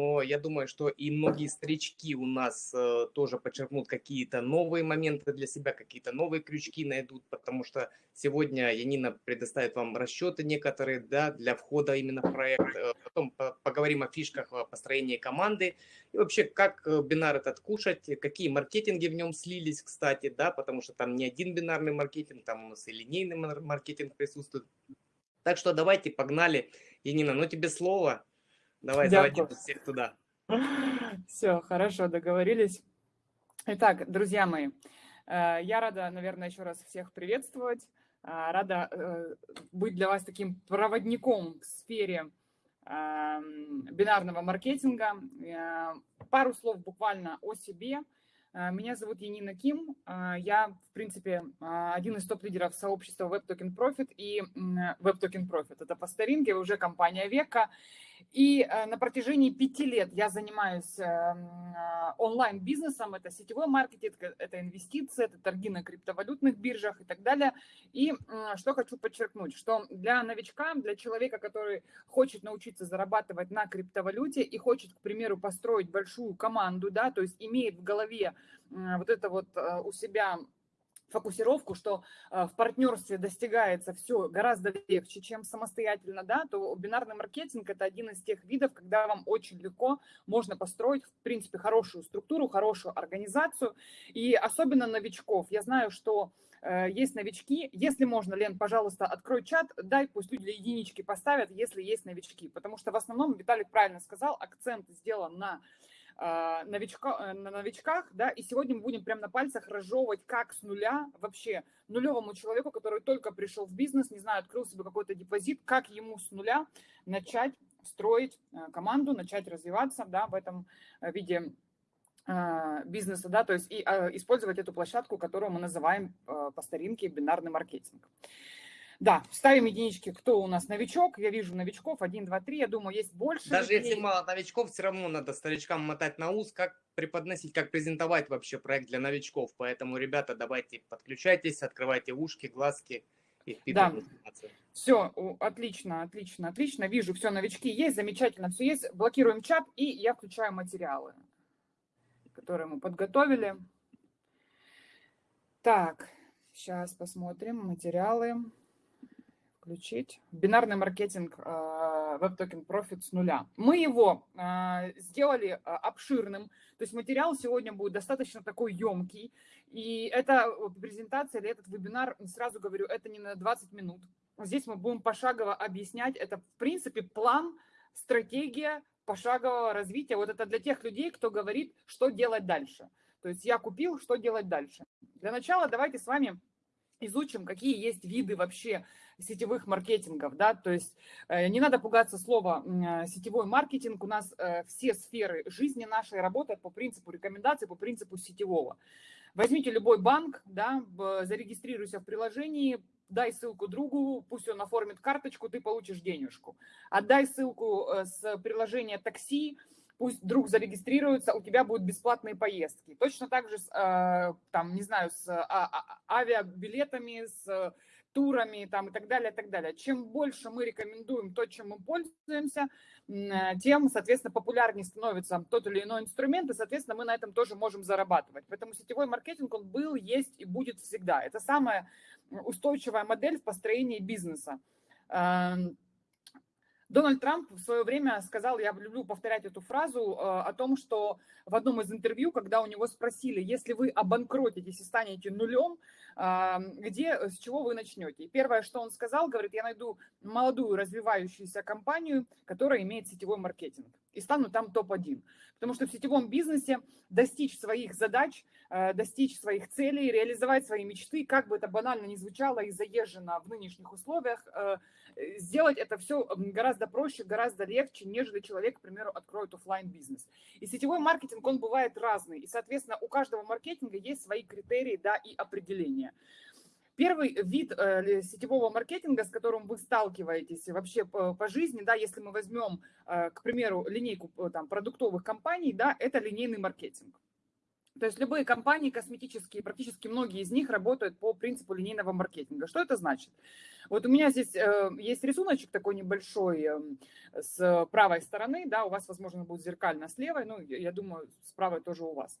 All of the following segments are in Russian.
но я думаю, что и многие старички у нас э, тоже подчеркнут какие-то новые моменты для себя, какие-то новые крючки найдут, потому что сегодня Янина предоставит вам расчеты некоторые да, для входа именно в проект. Э, потом поговорим о фишках построения команды и вообще, как э, бинар этот кушать, какие маркетинги в нем слились, кстати, да, потому что там не один бинарный маркетинг, там у нас и линейный маркетинг присутствует. Так что давайте, погнали. Янина, ну тебе слово. Давай, Дякую. заводи всех туда. Все, хорошо, договорились. Итак, друзья мои, э, я рада, наверное, еще раз всех приветствовать. Э, рада э, быть для вас таким проводником в сфере эм, бинарного маркетинга. Пару слов буквально о себе – меня зовут Янина Ким. Я, в принципе, один из топ-лидеров сообщества Web Token Profit и Web Token Profit. Это по старинке, уже компания века. И на протяжении пяти лет я занимаюсь онлайн-бизнесом. Это сетевой маркетинг, это инвестиции, это торги на криптовалютных биржах и так далее. И что хочу подчеркнуть, что для новичка, для человека, который хочет научиться зарабатывать на криптовалюте и хочет, к примеру, построить большую команду, да, то есть имеет в голове вот это вот э, у себя фокусировку, что э, в партнерстве достигается все гораздо легче, чем самостоятельно, да, то бинарный маркетинг – это один из тех видов, когда вам очень легко можно построить, в принципе, хорошую структуру, хорошую организацию, и особенно новичков. Я знаю, что э, есть новички. Если можно, Лен, пожалуйста, открой чат, дай, пусть люди единички поставят, если есть новички, потому что в основном, Виталик правильно сказал, акцент сделан на новичка, э, на новичках, да, и сегодня мы будем прямо на пальцах разжевывать, как с нуля вообще нулевому человеку, который только пришел в бизнес, не знаю, открыл себе какой-то депозит, как ему с нуля начать строить э, команду, начать развиваться, да, в этом э, виде бизнеса, да, то есть и использовать эту площадку, которую мы называем по старинке бинарный маркетинг. Да, ставим единички, кто у нас новичок. Я вижу новичков, 1, 2, 3, я думаю, есть больше. Даже людей. если мало новичков, все равно надо старичкам мотать на ус, как преподносить, как презентовать вообще проект для новичков. Поэтому, ребята, давайте подключайтесь, открывайте ушки, глазки и впитывайте да. информацию. Все, отлично, отлично, отлично. Вижу, все, новички есть, замечательно, все есть. Блокируем чат, и я включаю материалы, которые мы подготовили. Так, сейчас посмотрим материалы включить. Бинарный маркетинг Web Token Profit с нуля. Мы его а, сделали а, обширным, то есть материал сегодня будет достаточно такой емкий. И эта презентация или этот вебинар, сразу говорю, это не на 20 минут. Здесь мы будем пошагово объяснять. Это, в принципе, план, стратегия пошагового развития. Вот это для тех людей, кто говорит, что делать дальше. То есть я купил, что делать дальше. Для начала давайте с вами изучим, какие есть виды вообще сетевых маркетингов, да, то есть э, не надо пугаться слова э, сетевой маркетинг, у нас э, все сферы жизни нашей работают по принципу рекомендаций, по принципу сетевого. Возьмите любой банк, да, зарегистрируйся в приложении, дай ссылку другу, пусть он оформит карточку, ты получишь денежку. Отдай ссылку с приложения такси, пусть друг зарегистрируется, у тебя будут бесплатные поездки. Точно так же, с, там, не знаю, с а, а, авиабилетами, с турами там, и так далее, и так далее. Чем больше мы рекомендуем то, чем мы пользуемся, э, тем, соответственно, популярнее становится тот или иной инструмент, и, соответственно, мы на этом тоже можем зарабатывать. Поэтому сетевой маркетинг, он был, есть и будет всегда. Это самая устойчивая модель в построении бизнеса. Эм, Дональд Трамп в свое время сказал, я люблю повторять эту фразу, э, о том, что в одном из интервью, когда у него спросили, если вы обанкротитесь и станете нулем, где, с чего вы начнете? И первое, что он сказал, говорит, я найду молодую развивающуюся компанию, которая имеет сетевой маркетинг и стану там топ-1. Потому что в сетевом бизнесе достичь своих задач, э, достичь своих целей, реализовать свои мечты, как бы это банально ни звучало и заезжено в нынешних условиях, э, сделать это все гораздо проще, гораздо легче, нежели человек, к примеру, откроет офлайн бизнес И сетевой маркетинг, он бывает разный. И, соответственно, у каждого маркетинга есть свои критерии да, и определения. Первый вид э, сетевого маркетинга, с которым вы сталкиваетесь вообще по, по жизни, да, если мы возьмем, э, к примеру, линейку э, там, продуктовых компаний, да, это линейный маркетинг. То есть любые компании косметические, практически многие из них работают по принципу линейного маркетинга. Что это значит? Вот у меня здесь э, есть рисуночек такой небольшой э, с правой стороны, да, у вас, возможно, будет зеркально с левой, ну, я думаю, с правой тоже у вас.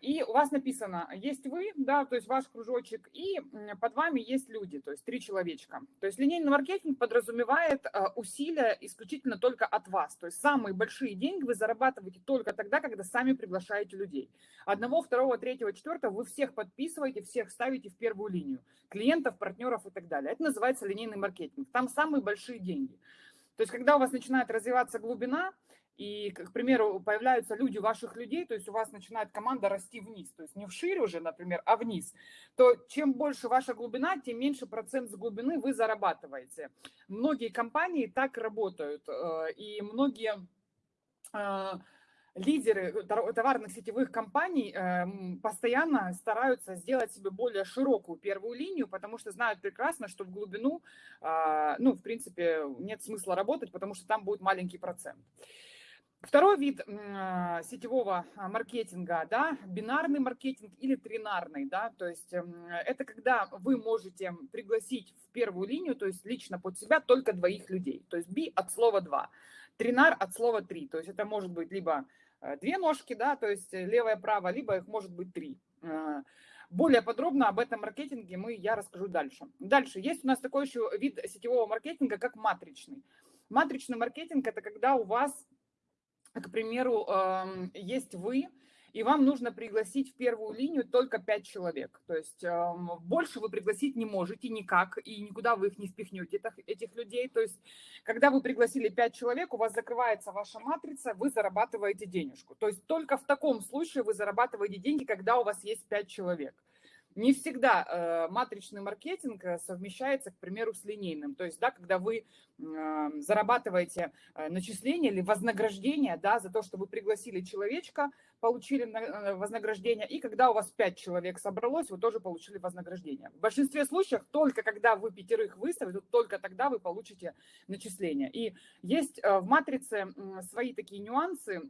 И у вас написано, есть вы, да, то есть ваш кружочек, и под вами есть люди, то есть три человечка. То есть линейный маркетинг подразумевает а, усилия исключительно только от вас. То есть самые большие деньги вы зарабатываете только тогда, когда сами приглашаете людей. Одного, второго, третьего, четвертого вы всех подписываете, всех ставите в первую линию. Клиентов, партнеров и так далее. Это называется линейный маркетинг. Там самые большие деньги. То есть когда у вас начинает развиваться глубина, и, к примеру, появляются люди ваших людей, то есть у вас начинает команда расти вниз, то есть не вширь уже, например, а вниз, то чем больше ваша глубина, тем меньше процент с глубины вы зарабатываете. Многие компании так работают, э, и многие э, лидеры товарных сетевых компаний эм, постоянно стараются сделать себе более широкую первую линию, потому что знают прекрасно, что в глубину, ну, в принципе, нет смысла работать, потому что там будет маленький процент. Второй вид а, сетевого а, маркетинга, да, бинарный маркетинг или тринарный, да, то есть это когда вы можете пригласить в первую линию, то есть лично под себя только двоих людей, то есть би от слова два, тринар от слова три, то есть это может быть либо э, две ножки, да, то есть левая, правая, либо их может быть три. А, более подробно об этом маркетинге мы, я расскажу дальше. Дальше, есть у нас такой еще вид сетевого маркетинга, как матричный. Матричный маркетинг – это когда у вас к примеру, есть вы, и вам нужно пригласить в первую линию только 5 человек. То есть больше вы пригласить не можете никак, и никуда вы их не впихнете, этих людей. То есть когда вы пригласили 5 человек, у вас закрывается ваша матрица, вы зарабатываете денежку. То есть только в таком случае вы зарабатываете деньги, когда у вас есть 5 человек. Не всегда э, матричный маркетинг э, совмещается, к примеру, с линейным. То есть, да, когда вы э, зарабатываете э, начисление или вознаграждение да, за то, что вы пригласили человечка, получили э, вознаграждение, и когда у вас пять человек собралось, вы тоже получили вознаграждение. В большинстве случаев только когда вы пятерых выставите, только тогда вы получите начисление. И есть э, в матрице свои такие нюансы,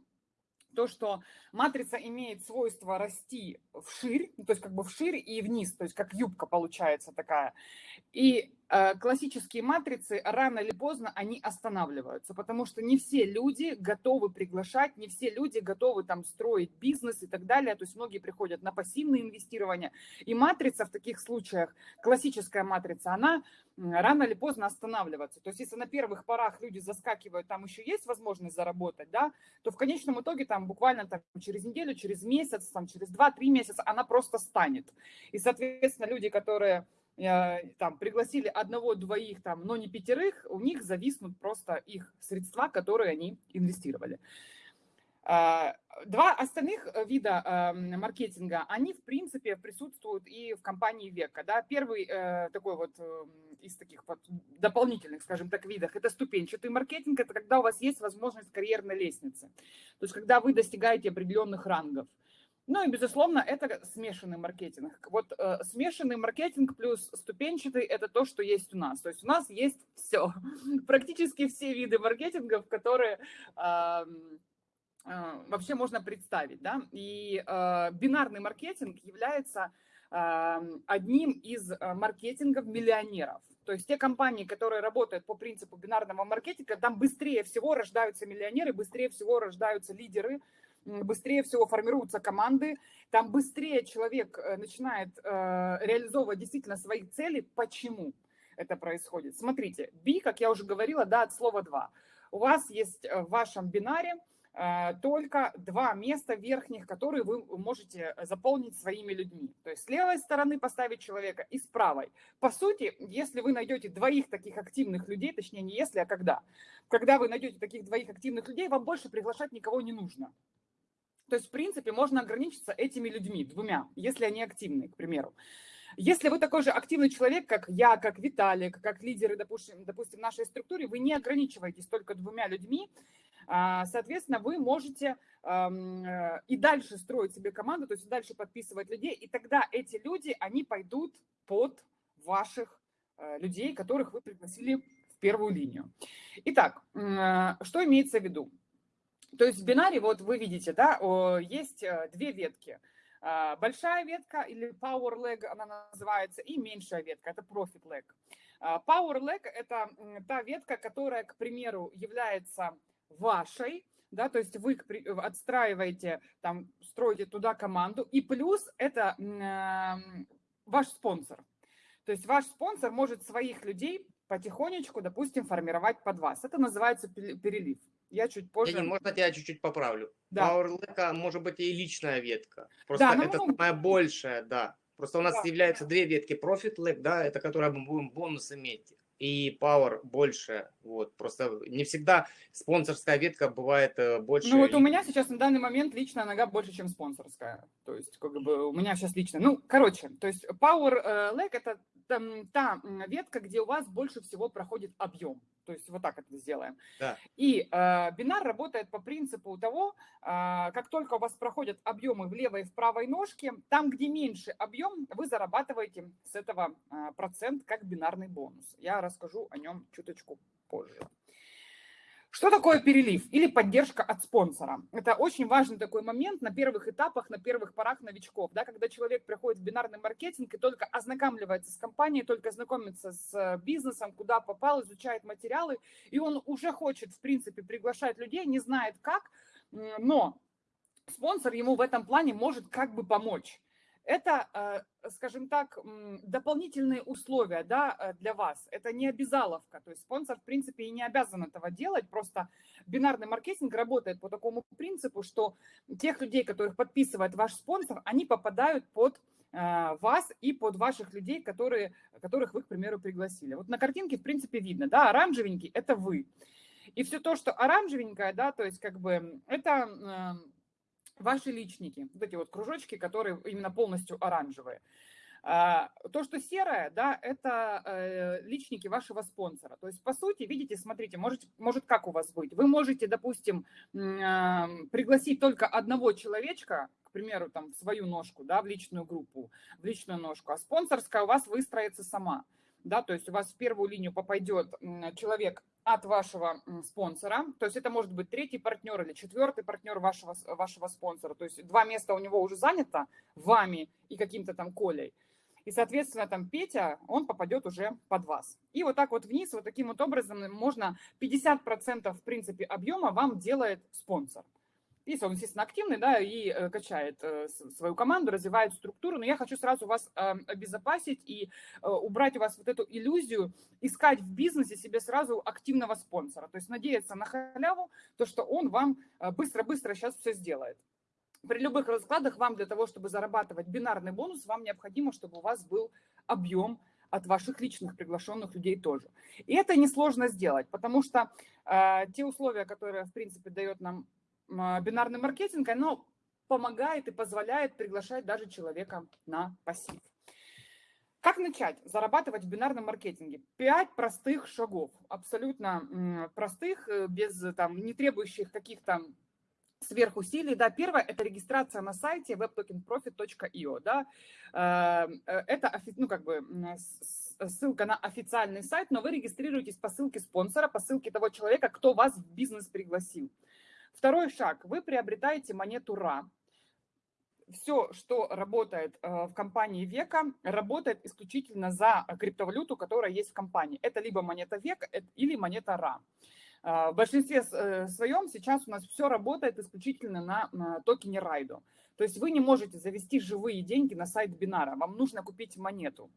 то, что матрица имеет свойство расти вширь, ну, то есть как бы вширь и вниз, то есть как юбка получается такая. И классические матрицы рано или поздно они останавливаются, потому что не все люди готовы приглашать, не все люди готовы там строить бизнес и так далее. То есть многие приходят на пассивное инвестирование. И матрица в таких случаях, классическая матрица, она рано или поздно останавливаться. То есть если на первых порах люди заскакивают, там еще есть возможность заработать, да, то в конечном итоге там буквально там, через неделю, через месяц, там, через 2-3 месяца она просто станет. И, соответственно, люди, которые э, там пригласили одного-двоих, там, но не пятерых, у них зависнут просто их средства, которые они инвестировали. А, два остальных э, вида маркетинга, они, в принципе, присутствуют и в компании Века. Да? Первый э, такой вот из таких вот дополнительных, скажем так, видов, это ступенчатый маркетинг, это когда у вас есть возможность карьерной лестницы. То есть, когда вы достигаете определенных рангов. Ну и, безусловно, это смешанный маркетинг. Вот э, смешанный маркетинг плюс ступенчатый – это то, что есть у нас. То есть у нас есть все, практически все виды маркетингов, которые… Э, а, вообще можно представить. Да? И э, бинарный маркетинг является э, одним из а, маркетингов миллионеров. То есть те компании, которые работают по принципу бинарного маркетинга, там быстрее всего рождаются миллионеры, быстрее всего рождаются лидеры, быстрее всего формируются команды, там быстрее человек э, начинает э, реализовывать действительно свои цели. Почему это происходит? Смотрите, B, как я уже говорила, да, от слова два. У вас есть э, в вашем бинаре только два места верхних, которые вы можете заполнить своими людьми. То есть с левой стороны поставить человека и с правой. По сути, если вы найдете двоих таких активных людей, точнее не если, а когда, когда вы найдете таких двоих активных людей, вам больше приглашать никого не нужно. То есть, в принципе, можно ограничиться этими людьми, двумя, если они активны, к примеру. Если вы такой же активный человек, как я, как Виталик, как лидеры, допустим, допустим, в нашей структуре, вы не ограничиваетесь только двумя людьми, а, соответственно, вы можете э, и дальше строить себе команду, то есть дальше подписывать людей, и тогда эти люди, они пойдут под ваших э, людей, которых вы пригласили в первую линию. Итак, э, что имеется в виду? То есть в бинаре, вот вы видите, да, есть две ветки. А, большая ветка или power leg она называется, и меньшая ветка, это profit leg. А, Power Leg – это та ветка, которая, к примеру, является вашей, да, то есть вы отстраиваете, там, строите туда команду, и плюс это э, ваш спонсор. То есть ваш спонсор может своих людей потихонечку, допустим, формировать под вас. Это называется перелив. Я чуть позже... Ленин, можно тебя чуть-чуть поправлю? Да. Power может быть и личная ветка. Просто Да, ну, это ну, самая большая, да. Просто у нас Да. являются две ветки Profit Leg, да, это которая мы будем бонус иметь. И Power больше, вот. Просто не всегда спонсорская ветка бывает э, больше. Ну вот у меня сейчас на данный момент личная нога больше, чем спонсорская. То есть как бы у меня сейчас лично. Ну, короче, то есть Power э, Leg это там, та ветка, где у вас больше всего проходит объем. То есть вот так это сделаем. Да. И э, бинар работает по принципу того, а, как только у вас проходят объемы в левой и в правой ножке, там, где меньше объем, вы зарабатываете с этого а, процент как бинарный бонус. Я расскажу о нем чуточку позже. Что такое перелив или поддержка от спонсора? Это очень важный такой момент на первых этапах, на первых порах новичков, да, когда человек приходит в бинарный маркетинг и только ознакомливается с компанией, только знакомится с э, бизнесом, куда попал, изучает материалы, и он уже хочет, в принципе, приглашать людей, не знает как, но спонсор ему в этом плане может как бы помочь. Это, э, скажем так, дополнительные условия да, э, для вас. Это не обязаловка. То есть спонсор, в принципе, и не обязан этого делать. Просто бинарный маркетинг работает по такому принципу, что тех людей, которых подписывает ваш спонсор, они попадают под э, вас и под ваших людей, которые, которых вы, к примеру, пригласили. Вот на картинке, в принципе, видно, да, оранжевенький – это вы. И все то, что оранжевенькое, да, то есть как бы это ваши личники, вот эти вот кружочки, которые именно полностью оранжевые. А, То, что серое, да, это э, личники вашего спонсора. То есть, по сути, видите, смотрите, может, может как у вас быть. Вы можете, допустим, пригласить только одного человечка, к примеру, там, в свою ножку, да, в личную группу, в личную ножку, а спонсорская у вас выстроится сама. Да, то есть у вас в первую линию попадет человек от вашего спонсора, то есть это может быть третий партнер или четвертый партнер вашего, вашего спонсора, то есть два места у него уже занято вами и каким-то там Колей, и, соответственно, там Петя, он попадет уже под вас. И вот так вот вниз, вот таким вот образом можно 50% в принципе объема вам делает спонсор. Если он, естественно, активный, да, и э, качает э, свою команду, развивает структуру, но я хочу сразу вас э, обезопасить и э, убрать у вас вот эту иллюзию, искать в бизнесе себе сразу активного спонсора, то есть надеяться на халяву, то, что он вам э, быстро-быстро сейчас все сделает. При любых раскладах вам для того, чтобы зарабатывать бинарный бонус, вам необходимо, чтобы у вас был объем от ваших личных приглашенных людей тоже. И это несложно сделать, потому что э, те условия, которые, в принципе, дает нам бинарный маркетинг, оно помогает и позволяет приглашать даже человека на пассив. Как начать зарабатывать в бинарном маркетинге? Пять простых шагов, абсолютно простых, э, без там, не требующих каких-то сверхусилий. Да, первое – это регистрация на сайте webtokenprofit.io. Да. Э, э, Это ну, как бы, ссылка на официальный сайт, но вы регистрируетесь по ссылке спонсора, по ссылке того человека, кто вас в бизнес пригласил. Второй шаг. Вы приобретаете монету RA. Все, что работает э, в компании Века, работает исключительно за криптовалюту, которая есть в компании. Это либо монета Века э, или монета RA. Э, В большинстве своем сейчас у нас все работает исключительно на, на токене Райдо. То есть вы не можете завести живые деньги на сайт Бинара, вам нужно купить монету.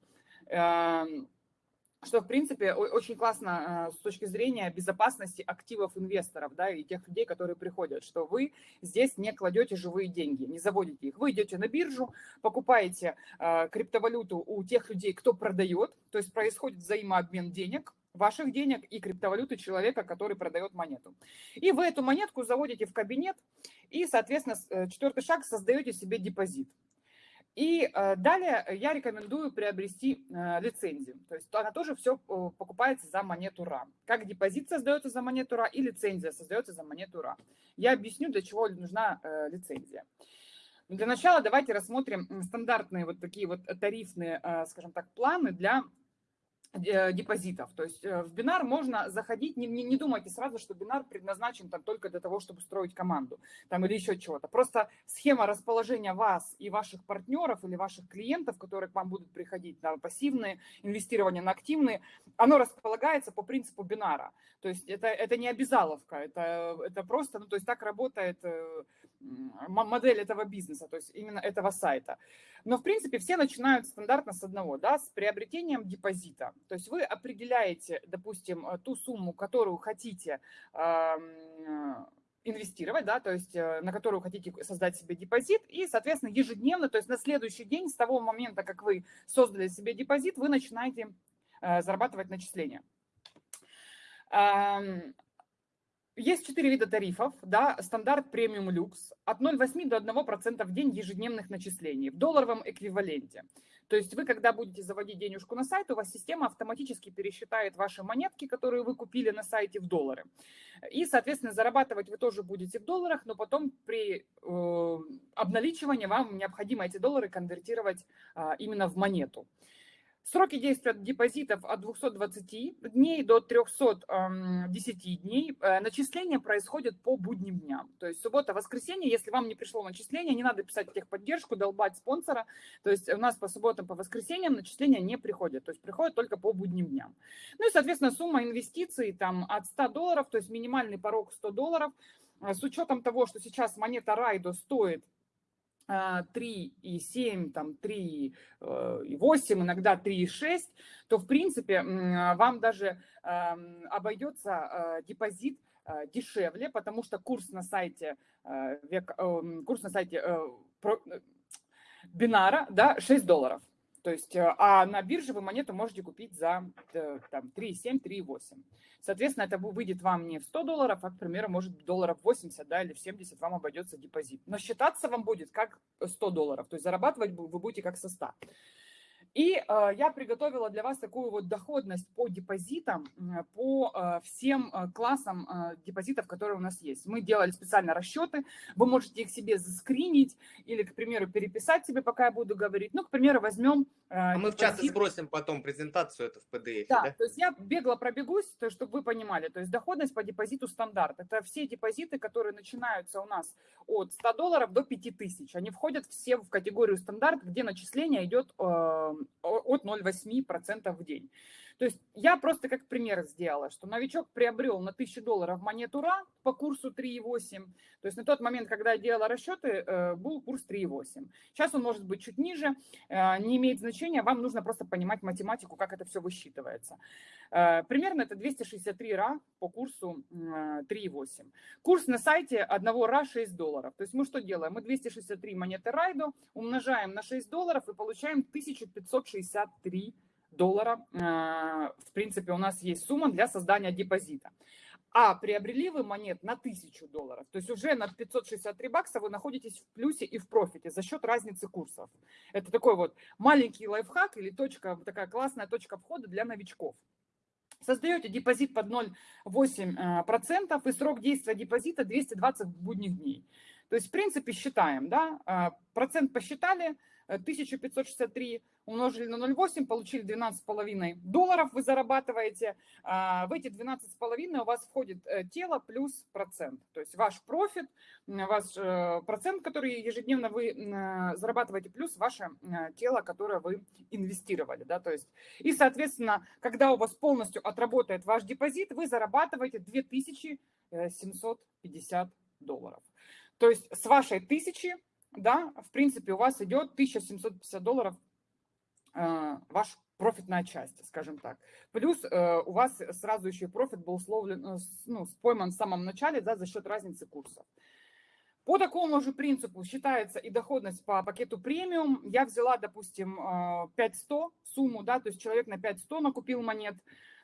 Что, в принципе, очень классно э, с точки зрения безопасности активов инвесторов, да, и тех людей, которые приходят, что вы здесь не кладете живые деньги, не заводите их. Вы идете на биржу, покупаете э, криптовалюту у тех людей, кто продает, то есть происходит взаимообмен денег, ваших денег и криптовалюты человека, который продает монету. И вы эту монетку заводите в кабинет, и, соответственно, э, четвертый шаг, создаете себе депозит. И э, далее я рекомендую приобрести э, лицензию. То есть она тоже все покупается за монету РА. Как депозит создается за монету РА и лицензия создается за монету РА. Я объясню, для чего нужна э, лицензия. Для начала давайте рассмотрим стандартные вот такие вот тарифные, скажем так, планы для депозитов. То есть э, в бинар можно заходить, не, не, не думайте сразу, что бинар предназначен там только для того, чтобы строить команду там, или еще чего-то. Просто схема расположения вас и ваших партнеров или ваших клиентов, которые к вам будут приходить на пассивные инвестирования, на активные, оно располагается по принципу бинара. То есть это, это не обязаловка, это, это просто, ну то есть так работает э, модель этого бизнеса, то есть именно этого сайта. Но, в принципе, все начинают стандартно с одного, да, с приобретением депозита. То есть вы определяете, допустим, э, ту сумму, которую хотите инвестировать, да, то есть э, на которую хотите создать себе депозит, и, соответственно, ежедневно, то есть на следующий день, с того момента, как вы создали себе депозит, вы начинаете э, зарабатывать начисления. Есть четыре вида тарифов, да, стандарт премиум люкс, от 0,8 до 1% в день ежедневных начислений в долларовом эквиваленте. То есть вы, когда будете заводить денежку на сайт, у вас система автоматически пересчитает ваши монетки, которые вы купили на сайте, в доллары. И, соответственно, зарабатывать вы тоже будете в долларах, но потом при э, обналичивании вам необходимо эти доллары конвертировать э, именно в монету. Сроки действия депозитов от 220 дней до 310 дней. Э, начисление происходит по будним дням. То есть суббота, воскресенье, если вам не пришло начисление, не надо писать техподдержку, долбать спонсора. То есть у нас по субботам, по воскресеньям начисления не приходят. То есть приходят только по будним дням. Ну и, соответственно, сумма инвестиций там от 100 долларов, то есть минимальный порог 100 долларов. Э, с учетом того, что сейчас монета Райдо стоит 3,7, там 3,8, э, иногда 3,6, то в принципе вам даже эм, обойдется э, депозит э, дешевле, потому что курс на сайте, курс на сайте Бинара да, 6 долларов. То есть, э, а на бирже вы монету можете купить за э, там, 3,7, 3,8. Соответственно, это выйдет вам не в 100 долларов, а, к примеру, может долларов 80 да, или в 70 вам обойдется депозит. Но считаться вам будет как 100 долларов, то есть зарабатывать вы будете как со 100. И э, я приготовила для вас такую вот доходность по депозитам, по э, всем э, классам э, депозитов, которые у нас есть. Мы делали специально расчеты, вы можете их себе заскринить или, к примеру, переписать себе, пока я буду говорить. Ну, к примеру, возьмем... Э, а мы в чате сбросим потом презентацию это в PDF, да, да? то есть я бегло пробегусь, то, чтобы вы понимали. То есть доходность по депозиту стандарт. Это все депозиты, которые начинаются у нас от 100 долларов до 5000. Они входят все в категорию стандарт, где начисление идет э, от 0,8% в день. То есть я просто как пример сделала, что новичок приобрел на 1000 долларов монету РА по курсу 3,8. То есть на тот момент, когда я делала расчеты, э, был курс 3,8. Сейчас он может быть чуть ниже, э, не имеет значения, вам нужно просто понимать математику, как это все высчитывается. Э, примерно это 263 РА по курсу 3,8. Курс на сайте одного РА 6 долларов. То есть мы что делаем? Мы 263 монеты Райдо умножаем на 6 долларов и получаем 1563 доллара, э, в принципе, у нас есть сумма для создания депозита. А приобрели вы монет на 1000 долларов, то есть уже на 563 бакса вы находитесь в плюсе и в профите за счет разницы курсов. Это такой вот маленький лайфхак или точка, такая классная точка входа для новичков. Создаете депозит под 0,8% и срок действия депозита 220 будних дней. То есть, в принципе, считаем, да, э, процент посчитали, 1563 умножили на 0,8, получили 12,5 долларов вы зарабатываете. А, в эти 12,5 у вас входит э, тело плюс процент. То есть ваш профит, ваш э, процент, который ежедневно вы э, зарабатываете, плюс ваше тело, которое вы инвестировали. Да? То есть, и, соответственно, когда у вас полностью отработает ваш депозит, вы зарабатываете 2750 долларов. То есть с вашей тысячи да, в принципе, у вас идет 1750 долларов э, ваш профитная часть, скажем так. Плюс э, у вас сразу еще профит был условлен, э, ну, пойман в самом начале да, за счет разницы курсов. По такому же принципу считается и доходность по пакету премиум. Я взяла, допустим, 5100 сумму, да, то есть человек на 5100 накупил монет, Э,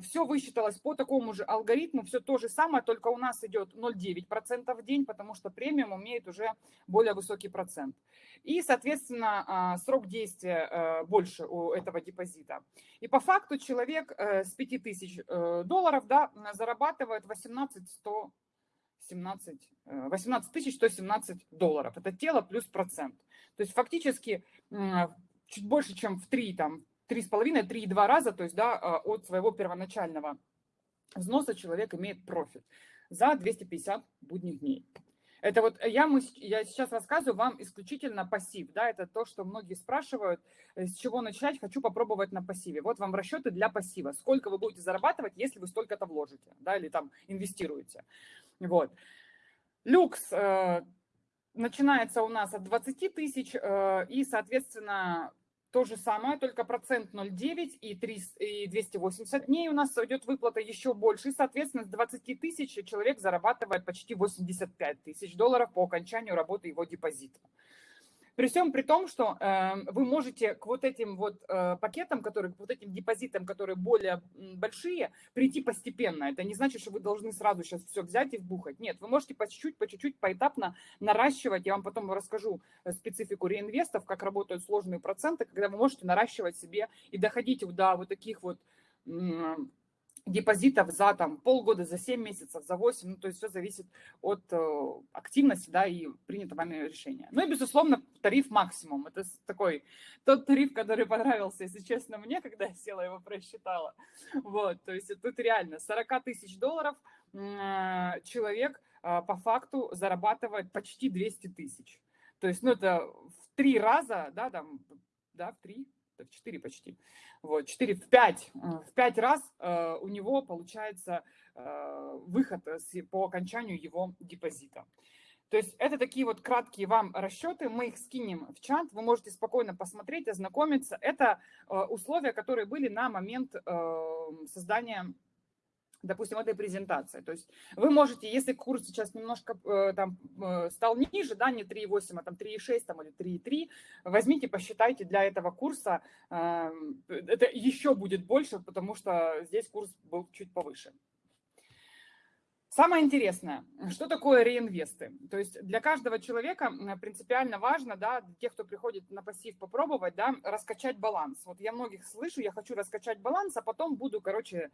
все высчиталось по такому же алгоритму, все то же самое, только у нас идет 0,9% в день, потому что премиум имеет уже более высокий процент. И, соответственно, а, срок действия э, больше у этого депозита. И по факту человек э, с 5000 долларов да, зарабатывает 18 100 17, 18 117 долларов. Это тело плюс процент. То есть фактически чуть больше, чем в 3, там, 3,5-3,2 раза, то есть да, а, от своего первоначального взноса человек имеет профит за 250 будних дней. Это вот я, мы, я сейчас рассказываю вам исключительно пассив, да, это то, что многие спрашивают, э, с чего начать, хочу попробовать на пассиве. Вот вам расчеты для пассива, сколько вы будете зарабатывать, если вы столько-то вложите, да, или там инвестируете. Вот. Люкс э, начинается у нас от 20 тысяч, э, и, соответственно, то же самое, только процент 0,9 и, 3, и 280 дней у нас идет выплата еще больше. И, соответственно, с 20 тысяч человек зарабатывает почти 85 тысяч долларов по окончанию работы его депозита. При всем при том, что э, вы можете к вот этим вот э, пакетам, которые, к вот этим депозитам, которые более большие, прийти постепенно. Это не значит, что вы должны сразу сейчас все взять и вбухать. Нет, вы можете по чуть-чуть, по чуть-чуть, поэтапно наращивать. Я вам потом расскажу э, специфику реинвестов, как работают сложные проценты, когда вы можете наращивать себе и доходить до вот таких вот депозитов за там, полгода, за 7 месяцев, за 8, ну, то есть все зависит от э, активности да, и принятого вами решения. Ну и, безусловно, тариф максимум. Это такой тот тариф, который понравился, если честно, мне, когда я села его просчитала. Вот, то есть тут реально 40 тысяч долларов э, человек э, по факту зарабатывает почти 200 тысяч. То есть, ну, это в три раза, да, там, да, в три, в 4 почти, вот, 4 в 5, э, в 5 раз э, у него получается э, выход по окончанию его депозита. То есть это такие вот краткие вам расчеты, мы их скинем в чат, вы можете спокойно посмотреть, ознакомиться. Это условия, которые были на момент создания допустим, этой презентации. То есть вы можете, если курс сейчас немножко э, там э, стал ниже, да, не 3,8, а там 3,6 там, или 3,3, возьмите, посчитайте для этого курса, э, это еще будет больше, потому что здесь курс был чуть повыше. Самое интересное, что такое реинвесты? То есть для каждого человека принципиально важно, да, для тех, кто приходит на пассив попробовать, да, раскачать баланс. Вот я многих слышу, я хочу раскачать баланс, а потом буду, короче,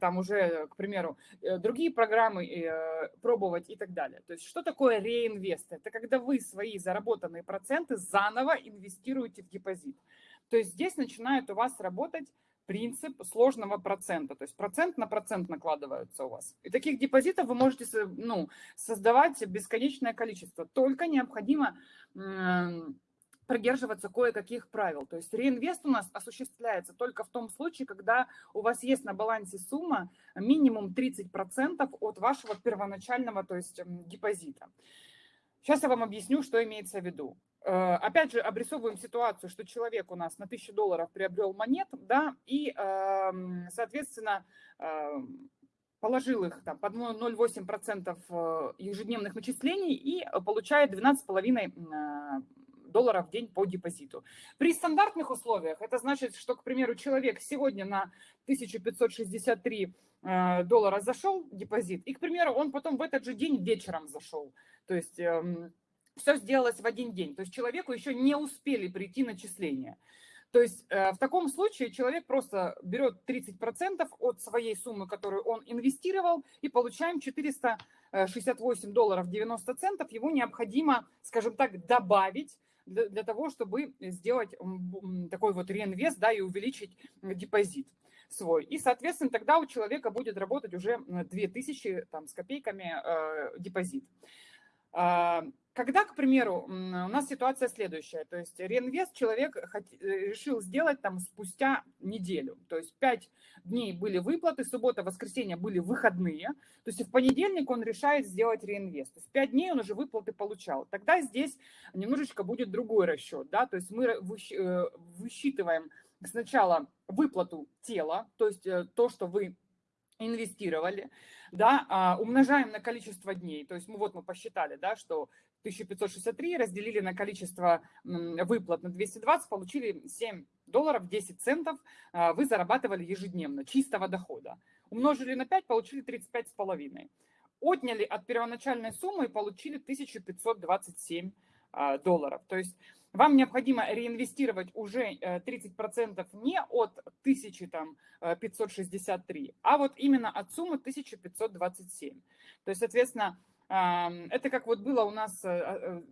там уже, к примеру, э, другие программы э, пробовать и так далее. То есть что такое реинвест? Это когда вы свои заработанные проценты заново инвестируете в депозит. То есть здесь начинает у вас работать принцип сложного процента. То есть процент на процент накладываются у вас. И таких депозитов вы можете ну, создавать бесконечное количество. Только необходимо придерживаться кое-каких правил. То есть реинвест у нас осуществляется только в том случае, когда у вас есть на балансе сумма минимум 30% от вашего первоначального то есть, депозита. Сейчас я вам объясню, что имеется в виду. Э, опять же, обрисовываем ситуацию, что человек у нас на 1000 долларов приобрел монет, да, и, эм, соответственно, эм, положил их там, под 0,8% э, ежедневных начислений и получает 12,5 э, долларов в день по депозиту. При стандартных условиях это значит, что, к примеру, человек сегодня на 1563 доллара зашел депозит, и, к примеру, он потом в этот же день вечером зашел. То есть эм, все сделалось в один день. То есть человеку еще не успели прийти начисления. То есть э, в таком случае человек просто берет 30% от своей суммы, которую он инвестировал, и получаем 468 долларов 90 центов. Его необходимо, скажем так, добавить для, для того, чтобы сделать такой вот реинвест да, и увеличить депозит свой. И, соответственно, тогда у человека будет работать уже 2000 там, с копейками э, депозит. А, когда, к примеру, у нас ситуация следующая, то есть реинвест человек э, решил сделать там спустя неделю, то есть пять дней были выплаты, суббота, воскресенье были выходные, то есть в понедельник он решает сделать реинвест, то есть пять дней он уже выплаты получал. Тогда здесь немножечко будет другой расчет, да, то есть мы э, высчитываем сначала выплату тела, то есть э, то, что вы инвестировали, да, а, умножаем на количество дней, то есть мы вот мы посчитали, да, что 1563 разделили на количество выплат на 220, получили 7 долларов 10 центов, а, вы зарабатывали ежедневно чистого дохода. Умножили на 5, получили 35,5. Отняли от первоначальной суммы и получили 1527 а, долларов. То есть вам необходимо реинвестировать уже 30% э, не от 1563, а вот именно от суммы 1527. То есть, соответственно, это как вот было у нас, э, э,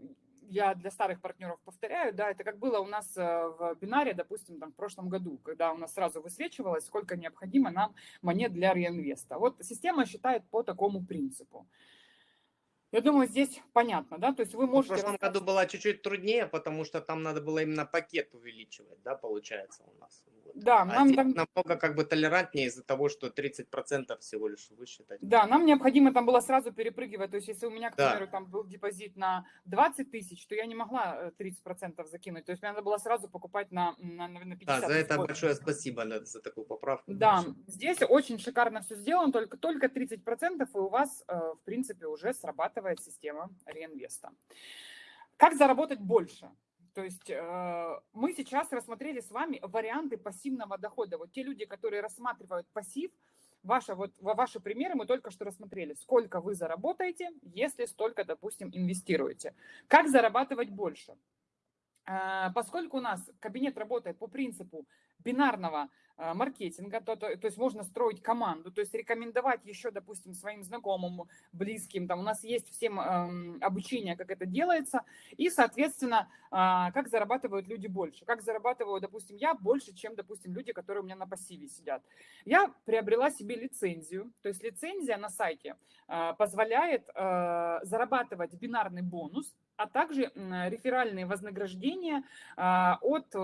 я для старых партнеров повторяю, да, это как было у нас в бинаре, допустим, там, в прошлом году, когда у нас сразу высвечивалось, сколько необходимо нам монет для реинвеста. Вот система считает по такому принципу. Я думаю, здесь понятно, да, то есть вы можете... В прошлом году было чуть-чуть труднее, потому что там надо было именно пакет увеличивать, да, получается у нас. Вот. Да, а нам там... намного как бы толерантнее из-за того, что 30% всего лишь высчитать. Да, нам необходимо там было сразу перепрыгивать, то есть если у меня, к примеру, да. там был депозит на 20 тысяч, то я не могла 30% э, закинуть, то есть мне надо было сразу покупать на, на, на 50 Да, за это большое спасибо за такую поправку. Да, здесь очень шикарно все сделано, только, только 30% и у вас, э, в принципе, уже срабатывает устраивает система реинвеста. Как заработать больше? То есть э, мы сейчас рассмотрели с вами варианты пассивного дохода. Вот те люди, которые рассматривают пассив, ваши, вот, ваши примеры мы только что рассмотрели. Сколько вы заработаете, если столько, допустим, инвестируете. Как зарабатывать больше? Э, поскольку у нас кабинет работает по принципу бинарного маркетинга, то, то, то есть можно строить команду, то есть рекомендовать еще, допустим, своим знакомым, близким, там у нас есть всем э, обучение, как это делается, и, соответственно, э, как зарабатывают люди больше, как зарабатываю, допустим, я больше, чем, допустим, люди, которые у меня на пассиве сидят. Я приобрела себе лицензию, то есть лицензия на сайте э, позволяет э, зарабатывать бинарный бонус, а также э, реферальные вознаграждения э, от...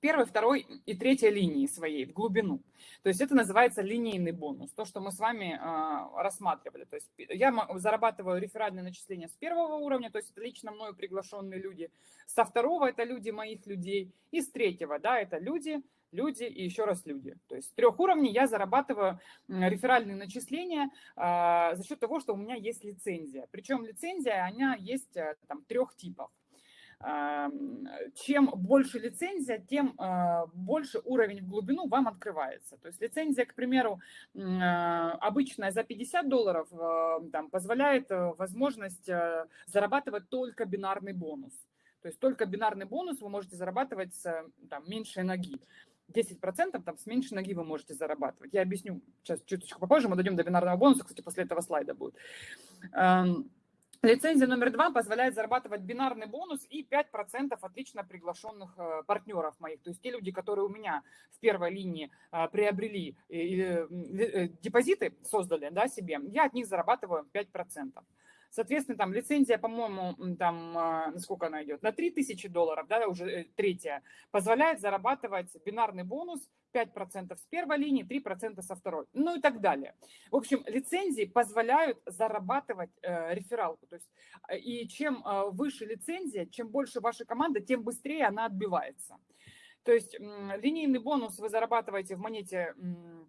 Первой, второй и третьей линии своей в глубину. То есть это называется линейный бонус, то, что мы с вами э, рассматривали. То есть я зарабатываю реферальные начисления с первого уровня, то есть это лично мною приглашенные люди. Со второго это люди моих людей. И с третьего, да, это люди, люди и еще раз люди. То есть с трех уровней я зарабатываю реферальные начисления э, за счет того, что у меня есть лицензия. Причем лицензия, она есть э, там трех типов чем больше лицензия, тем а, больше уровень в глубину вам открывается. То есть лицензия, к примеру, а, обычная за 50 долларов а, там, позволяет э, возможность э, зарабатывать только бинарный бонус. То есть только бинарный бонус вы можете зарабатывать с там, меньшей ноги. 10% там, с меньшей ноги вы можете зарабатывать. Я объясню сейчас чуть-чуть попозже, мы дойдем до бинарного бонуса, кстати, после этого слайда будет. Лицензия номер два позволяет зарабатывать бинарный бонус и 5% отлично приглашенных э, партнеров моих. То есть те люди, которые у меня в первой линии э, приобрели э, депозиты, создали да, себе, я от них зарабатываю 5%. Соответственно, там лицензия, по-моему, там, а, насколько она идет, на 3000 долларов, да, уже э, третья, позволяет зарабатывать бинарный бонус 5% с первой линии, 3% со второй, ну и так далее. В общем, лицензии позволяют зарабатывать э, рефералку. То есть, э, и чем э, выше лицензия, чем больше ваша команда, тем быстрее она отбивается. То есть э, линейный бонус вы зарабатываете в монете, э,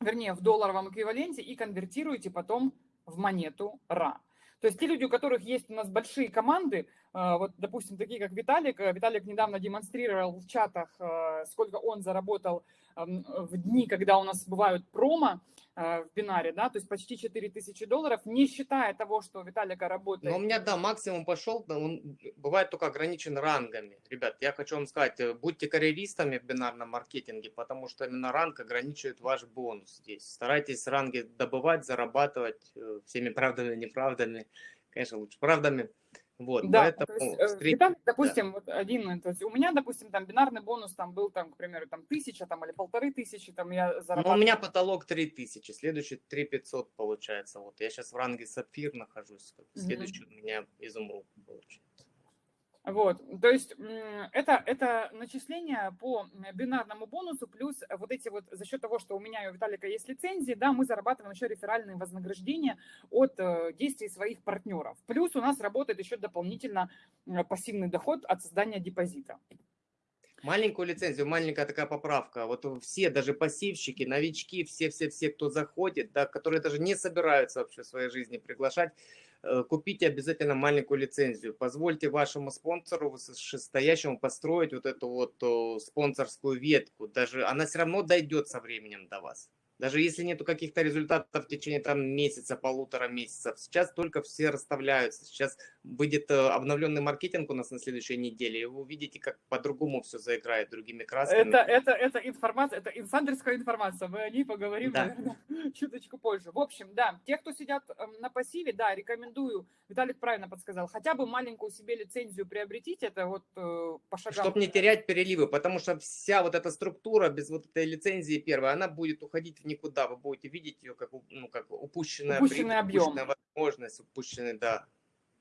вернее, в долларовом эквиваленте и конвертируете потом в монету РА. То есть те люди, у которых есть у нас большие команды, а, вот, допустим, такие как Виталик, э, Виталик недавно демонстрировал в чатах, э, сколько он заработал в дни, когда у нас бывают промо в бинаре, да, то есть почти 4000 долларов, не считая того, что Виталика работает. Но у меня, да, максимум пошел, он бывает только ограничен рангами. Ребят, я хочу вам сказать, будьте карьеристами в бинарном маркетинге, потому что именно ранг ограничивает ваш бонус здесь. Старайтесь ранги добывать, зарабатывать всеми правдами и неправдами, конечно, лучше правдами. Вот, да, поэтому то есть, э, встреч... Виталий, допустим, да. вот один, то есть у меня, допустим, там бинарный бонус там был, там, к примеру, там тысяча там, или полторы тысячи, там я зарабатывал. Ну, у меня потолок три тысячи, следующий три пятьсот получается. Вот я сейчас в ранге сапфир нахожусь, следующий mm-hmm. у меня изумруд получается. Вот, то есть это, это начисление по бинарному бонусу, плюс вот эти вот, за счет того, что у меня и у Виталика есть лицензии, да, мы зарабатываем еще реферальные вознаграждения от э, действий своих партнеров. Плюс у нас работает еще дополнительно пассивный доход от создания депозита. Маленькую лицензию, маленькая такая поправка. Вот все, даже пассивщики, новички, все-все-все, кто заходит, да, которые даже не собираются вообще в своей жизни приглашать, Э, купите обязательно маленькую лицензию. Позвольте вашему спонсору вышестоящему построить вот эту вот спонсорскую ветку. Даже она все равно дойдет со временем до вас. Даже если нету каких-то результатов в течение там месяца, полутора месяцев, сейчас только все расставляются. Сейчас выйдет э, обновленный маркетинг у нас на следующей неделе, и вы увидите, как по-другому все заиграет другими красками. Это, это, это информация, это инсайдерская информация. Мы о ней поговорим, да. наверное, чуточку позже. В общем, да, те, кто сидят эм, на пассиве, да, рекомендую, Виталик правильно подсказал, хотя бы маленькую себе лицензию приобретите, это вот э, по шагам. Чтобы не терять переливы, потому что вся вот эта структура без вот этой лицензии первой, она будет уходить в никуда. Вы будете видеть ее как, ну, как упущенная, упущенный объем. упущенная возможность, упущенный, да.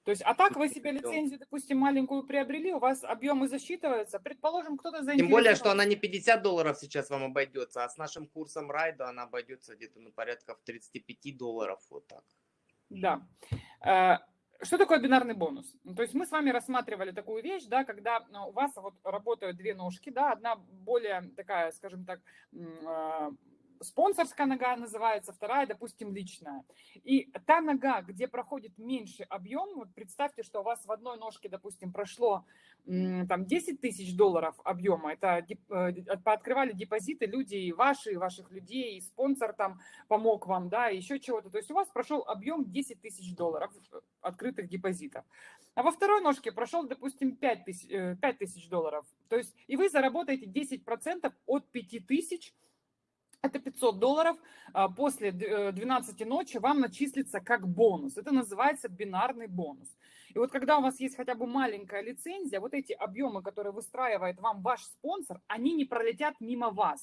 То есть, а так вы себе лицензию, допустим, маленькую приобрели, у вас объемы засчитываются. Предположим, кто-то заинтересован. Тем более, что она не 50 долларов сейчас вам обойдется, а с нашим курсом райда она обойдется где-то на порядка в 35 долларов, вот так. Да. Э, что такое бинарный бонус? Ну, то есть мы с вами рассматривали такую вещь, да, когда ну, у вас вот работают две ножки, да, одна более такая, скажем так, а, спонсорская нога называется, вторая, допустим, личная. И та нога, где проходит меньший объем, вот представьте, что у вас в одной ножке, допустим, прошло там 10 тысяч долларов объема, это э, пооткрывали депозиты люди и ваши, и ваших людей, и спонсор там помог вам, да, и еще чего-то. То есть у вас прошел объем 10 тысяч долларов э, открытых депозитов. А во второй ножке прошел, допустим, 5 тысяч, 5 э, тысяч долларов. То есть и вы заработаете 10% от 5 тысяч это 500 долларов а, после 12 э, ночи вам начислится как бонус. Это называется бинарный бонус. И вот когда у вас есть хотя бы маленькая лицензия, вот эти объемы, которые выстраивает вам ваш спонсор, они не пролетят мимо вас.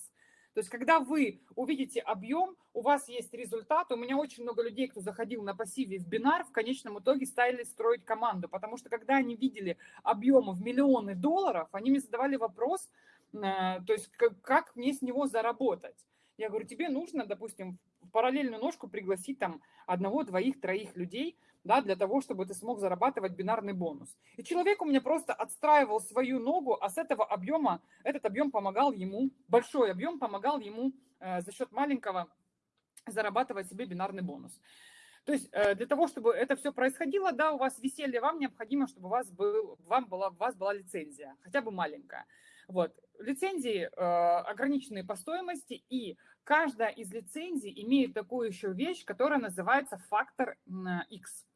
То есть, когда вы увидите объем, у вас есть результат. У меня очень много людей, кто заходил на пассиве в бинар, в конечном итоге стали строить команду. Потому что, когда они видели объемы в миллионы долларов, они мне задавали вопрос, э, то есть, как, как мне с него заработать. Я говорю, тебе нужно, допустим, в параллельную ножку пригласить там одного, двоих, троих людей, да, для того, чтобы ты смог зарабатывать бинарный бонус. И человек у меня просто отстраивал свою ногу, а с этого объема, этот объем помогал ему, большой объем помогал ему э, за счет маленького зарабатывать себе бинарный бонус. То есть э, для того, чтобы это все происходило, да, у вас веселье, вам необходимо, чтобы у вас, был, вам была, у вас была лицензия, хотя бы маленькая. Вот. Лицензии э, ограниченные по стоимости, и каждая из лицензий имеет такую еще вещь, которая называется фактор X.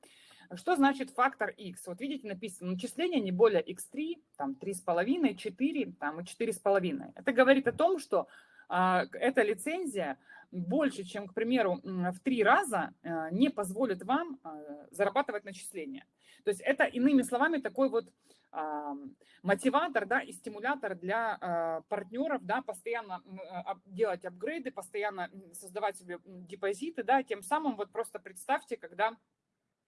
Что значит фактор X? Вот видите, написано начисление не более X3, там 3,5, 4, там и 4,5. Это говорит о том, что э, эта лицензия больше, чем, к примеру, в три раза э, не позволит вам э, зарабатывать начисления. То есть это, иными словами, такой вот мотиватор да, и стимулятор для а, партнеров, да, постоянно а, делать апгрейды, постоянно создавать себе депозиты, да, тем самым вот просто представьте, когда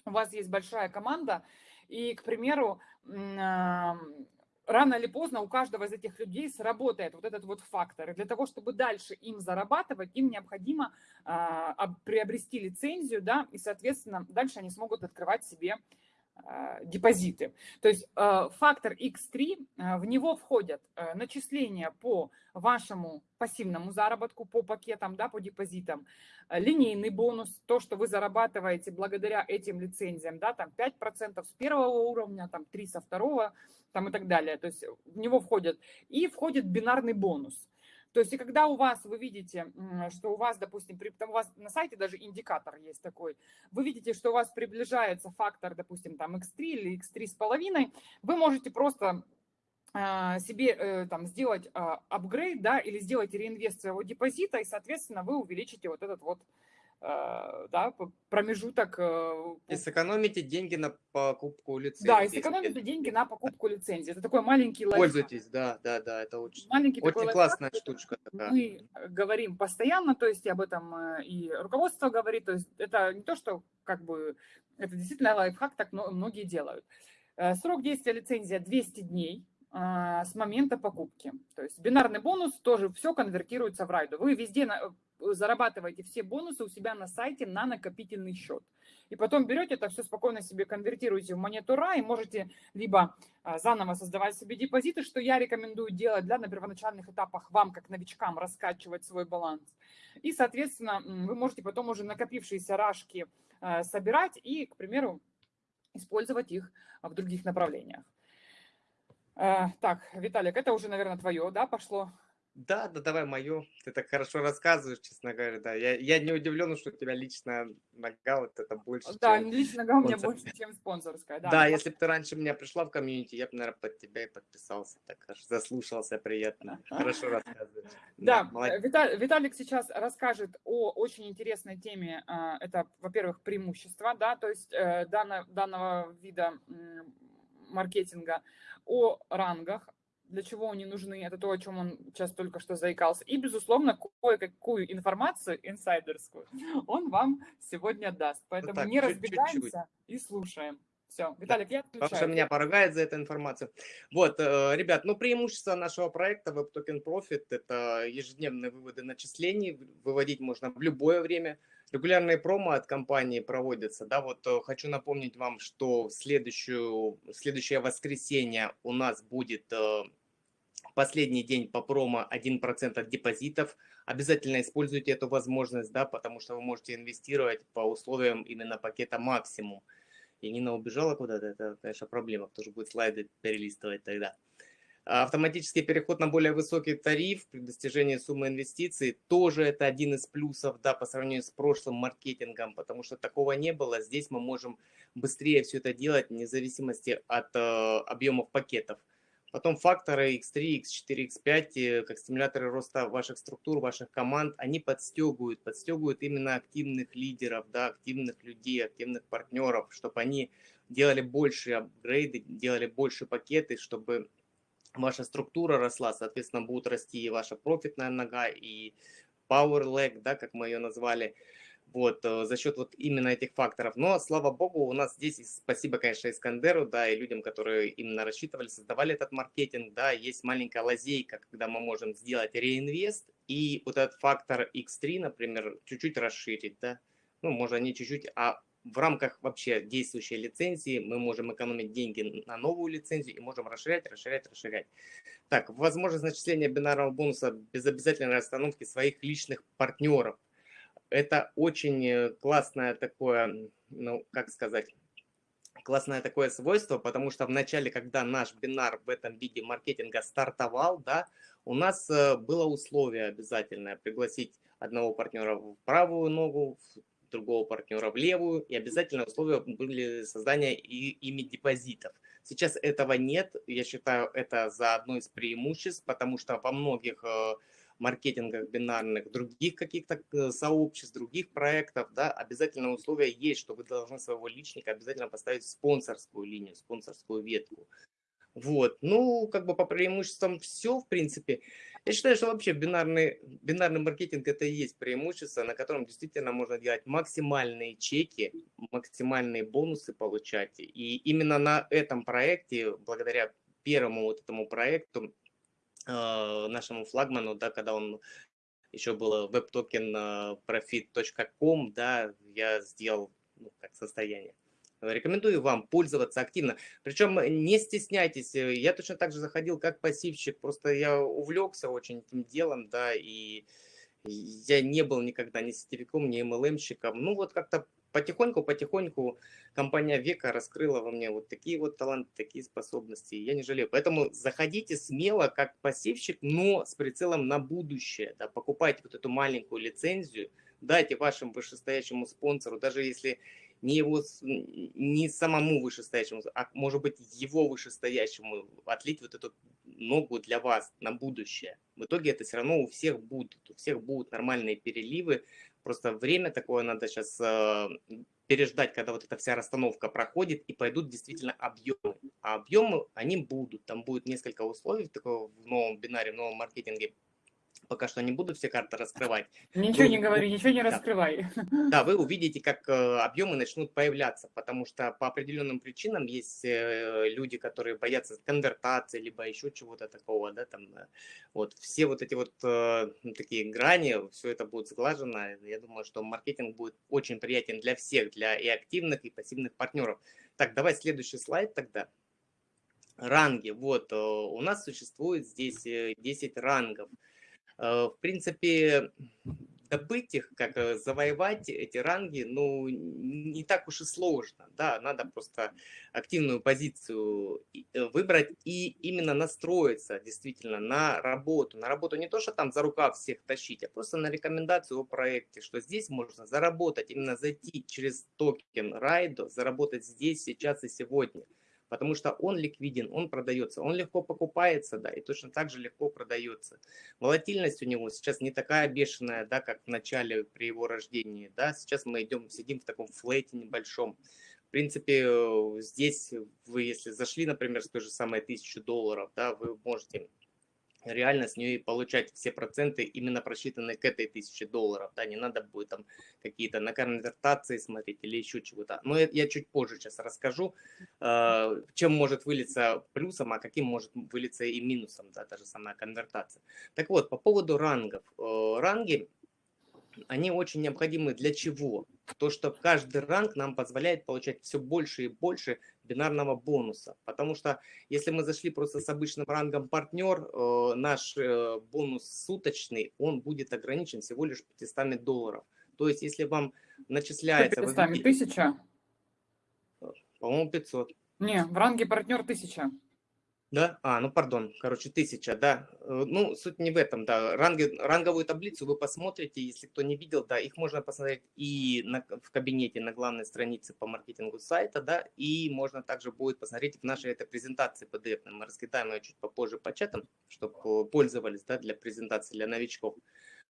у вас есть большая команда, и, к примеру, рано или поздно у каждого из этих людей сработает вот этот вот фактор. И для того, чтобы дальше им зарабатывать, им необходимо э, приобрести лицензию, да, и, соответственно, дальше они смогут открывать себе депозиты. То есть а, фактор X3, а, в него входят начисления по вашему пассивному заработку, по пакетам, да, по депозитам, линейный бонус, то, что вы зарабатываете благодаря этим лицензиям, да, там 5% с первого уровня, там 3 со второго, там и так далее. То есть в него входят. И входит бинарный бонус – то есть, и когда у вас, вы видите, что у вас, допустим, при, там у вас на сайте даже индикатор есть такой, вы видите, что у вас приближается фактор, допустим, там x3 или x3 с половиной, вы можете просто а, себе э, там сделать апгрейд, да, или сделать реинвест своего депозита, и, соответственно, вы увеличите вот этот вот да, промежуток. Э, и сэкономите деньги на покупку лицензии. Да, и сэкономите деньги на покупку лицензии. Это такой маленький лайфхак. Пользуйтесь, да, да, да, это очень, маленький очень классная лайфхак, штучка. Такая. Мы говорим постоянно, то есть об этом э, и руководство говорит, то есть это не то, что как бы, это действительно лайфхак, так многие делают. Срок действия лицензии 200 дней, с момента покупки. То есть бинарный бонус тоже все конвертируется в райду. Вы везде зарабатываете все бонусы у себя на сайте на накопительный счет. И потом берете это все спокойно себе конвертируете в монету RA и можете либо а, заново создавать себе депозиты, что я рекомендую делать для на первоначальных этапах вам, как новичкам, раскачивать свой баланс. И, соответственно, вы можете потом уже накопившиеся рашки а, собирать и, к примеру, использовать их в других направлениях. А, так, Виталик, это уже, наверное, твое, да, пошло? Да, да, давай мое. Ты так хорошо рассказываешь, честно говоря, да. Я, я не удивлен, что у тебя лично нога вот это больше, Да, чем лично нога у меня больше, чем спонсорская. Да, Да, ну, если бы ты раньше меня пришла в комьюнити, я бы, наверное, под тебя и подписался. Так аж заслушался приятно. Хорошо рассказываешь. Да, Виталик сейчас расскажет о очень интересной теме. а, Это, во-первых, преимущества, да, то есть э, данного вида маркетинга, о рангах, для чего они нужны, это то, о чем он сейчас только что заикался. И, безусловно, кое-какую информацию инсайдерскую он вам сегодня даст. Поэтому так, не чуть- чуть-чуть. разбегаемся и слушаем. Все, Виталик, я отключаю. что меня поругает за эту информацию. Вот, э, ребят, ну преимущество нашего проекта Web Token Profit – это ежедневные выводы начислений. Выводить можно в любое время. Регулярные промо от компании проводятся. Да, вот э, хочу напомнить вам, что следующую, следующее воскресенье у нас будет э, последний день по промо 1% от депозитов. Обязательно используйте эту возможность, да, потому что вы можете инвестировать по условиям именно пакета максимум. И Нина убежала куда-то, это, конечно, проблема. Кто же будет слайды перелистывать тогда? А Автоматический переход на более высокий тариф при достижении суммы инвестиций тоже это один из плюсов да, по сравнению с прошлым маркетингом, потому что такого не было. Здесь мы можем быстрее все это делать вне зависимости от э, объемов пакетов. Потом факторы X3, X4, X5, э, как стимуляторы роста ваших структур, ваших команд, они подстегивают, подстегивают именно активных лидеров, да, активных людей, активных партнеров, чтобы они делали больше апгрейды, делали больше пакеты, чтобы ваша структура росла, соответственно, будут расти и ваша профитная нога, и power leg, да, как мы ее назвали вот, э, за счет вот именно этих факторов. Но, слава богу, у нас здесь, спасибо, конечно, Искандеру, да, и людям, которые именно рассчитывали, создавали этот маркетинг, да, есть маленькая лазейка, когда мы можем сделать реинвест и вот этот фактор X3, например, чуть-чуть расширить, да, ну, можно не чуть-чуть, а в рамках вообще действующей лицензии мы можем экономить деньги на новую лицензию и можем расширять, расширять, расширять. Так, возможность начисления бинарного бонуса без обязательной расстановки своих личных партнеров это очень э, классное такое, ну, как сказать, классное такое свойство, потому что в начале, когда наш бинар в этом виде маркетинга стартовал, да, у нас э, было условие обязательное пригласить одного партнера в правую ногу, другого партнера в левую, и обязательно условия были создания и, ими депозитов. Сейчас этого нет, я считаю, это за одно из преимуществ, потому что во многих э, маркетингах бинарных, других каких-то э, сообществ, других проектов, да, обязательно условие есть, что вы должны своего личника обязательно поставить спонсорскую линию, спонсорскую ветку. Вот, ну, как бы по преимуществам все, в принципе. Я считаю, что вообще бинарный, бинарный маркетинг это и есть преимущество, на котором действительно можно делать максимальные чеки, максимальные бонусы получать. И именно на этом проекте, благодаря первому вот этому проекту, э, нашему флагману, да, когда он еще был webtoken profit.com, да, я сделал ну, как состояние. Рекомендую вам пользоваться активно. Причем не стесняйтесь. Я точно так же заходил как пассивщик. Просто я увлекся очень этим делом, да, и я не был никогда ни сетевиком, ни MLM-щиком. Ну вот как-то потихоньку-потихоньку компания Века раскрыла во мне вот такие вот таланты, такие способности. Я не жалею. Поэтому заходите смело как пассивщик, но с прицелом на будущее. Да, покупайте вот эту маленькую лицензию, дайте вашему вышестоящему спонсору, даже если не его, не самому вышестоящему, а может быть его вышестоящему отлить вот эту ногу для вас на будущее. В итоге это все равно у всех будет, у всех будут нормальные переливы, просто время такое надо сейчас э, переждать, когда вот эта вся расстановка проходит и пойдут действительно объемы. А объемы, они будут, там будет несколько условий такого в новом бинаре, в новом маркетинге, пока что не буду все карты раскрывать. Ничего вы, не говори, ничего не да. раскрывай. Да, вы увидите, как э, объемы начнут появляться, потому что по определенным причинам есть э, люди, которые боятся конвертации, либо еще чего-то такого, да, там, э, вот, все вот эти вот такие грани, все это будет сглажено, я думаю, что маркетинг будет очень приятен для всех, для и активных, и пассивных партнеров. Так, давай следующий слайд тогда. Ранги, вот, у нас существует здесь 10 рангов. В принципе, добыть их, как э, завоевать эти ранги, ну, не так уж и сложно, да, надо просто активную позицию э, выбрать и именно настроиться действительно на работу, на работу не то, что там за рукав всех тащить, а просто на рекомендацию о проекте, что здесь можно заработать, именно зайти через токен Райдо, заработать здесь, сейчас и сегодня потому что он ликвиден, он продается, он легко покупается, да, и точно так же легко продается. Волатильность у него сейчас не такая бешеная, да, как в начале при его рождении, да, сейчас мы идем, сидим в таком флете небольшом. В принципе, э, здесь вы, если зашли, например, с той же самой 1000 долларов, да, вы можете реально с нее получать все проценты именно просчитанные к этой тысяче долларов, да, не надо будет там какие-то на конвертации смотреть или еще чего-то. Но я чуть позже сейчас расскажу, э, чем может вылиться плюсом, а каким может вылиться и минусом, да, та же самая конвертация. Так вот, по поводу рангов. Э, ранги они очень необходимы для чего? То, что каждый ранг нам позволяет получать все больше и больше бинарного бонуса. Потому что если мы зашли просто с обычным рангом партнер, э, наш э, бонус суточный, он будет ограничен всего лишь 500 долларов. То есть если вам начисляется... 500, вы... тысяча? По-моему, 500. Не, в ранге партнер 1000. Да? А, ну пардон, короче, тысяча, да. Э, ну, суть не в этом, да. Ранги, ранговую таблицу вы посмотрите, если кто не видел, да, их можно посмотреть и на, в кабинете на главной странице по маркетингу сайта, да, и можно также будет посмотреть в нашей этой презентации PDF. Мы раскидаем ее чуть попозже по чатам, чтобы пользовались, да, для презентации для новичков.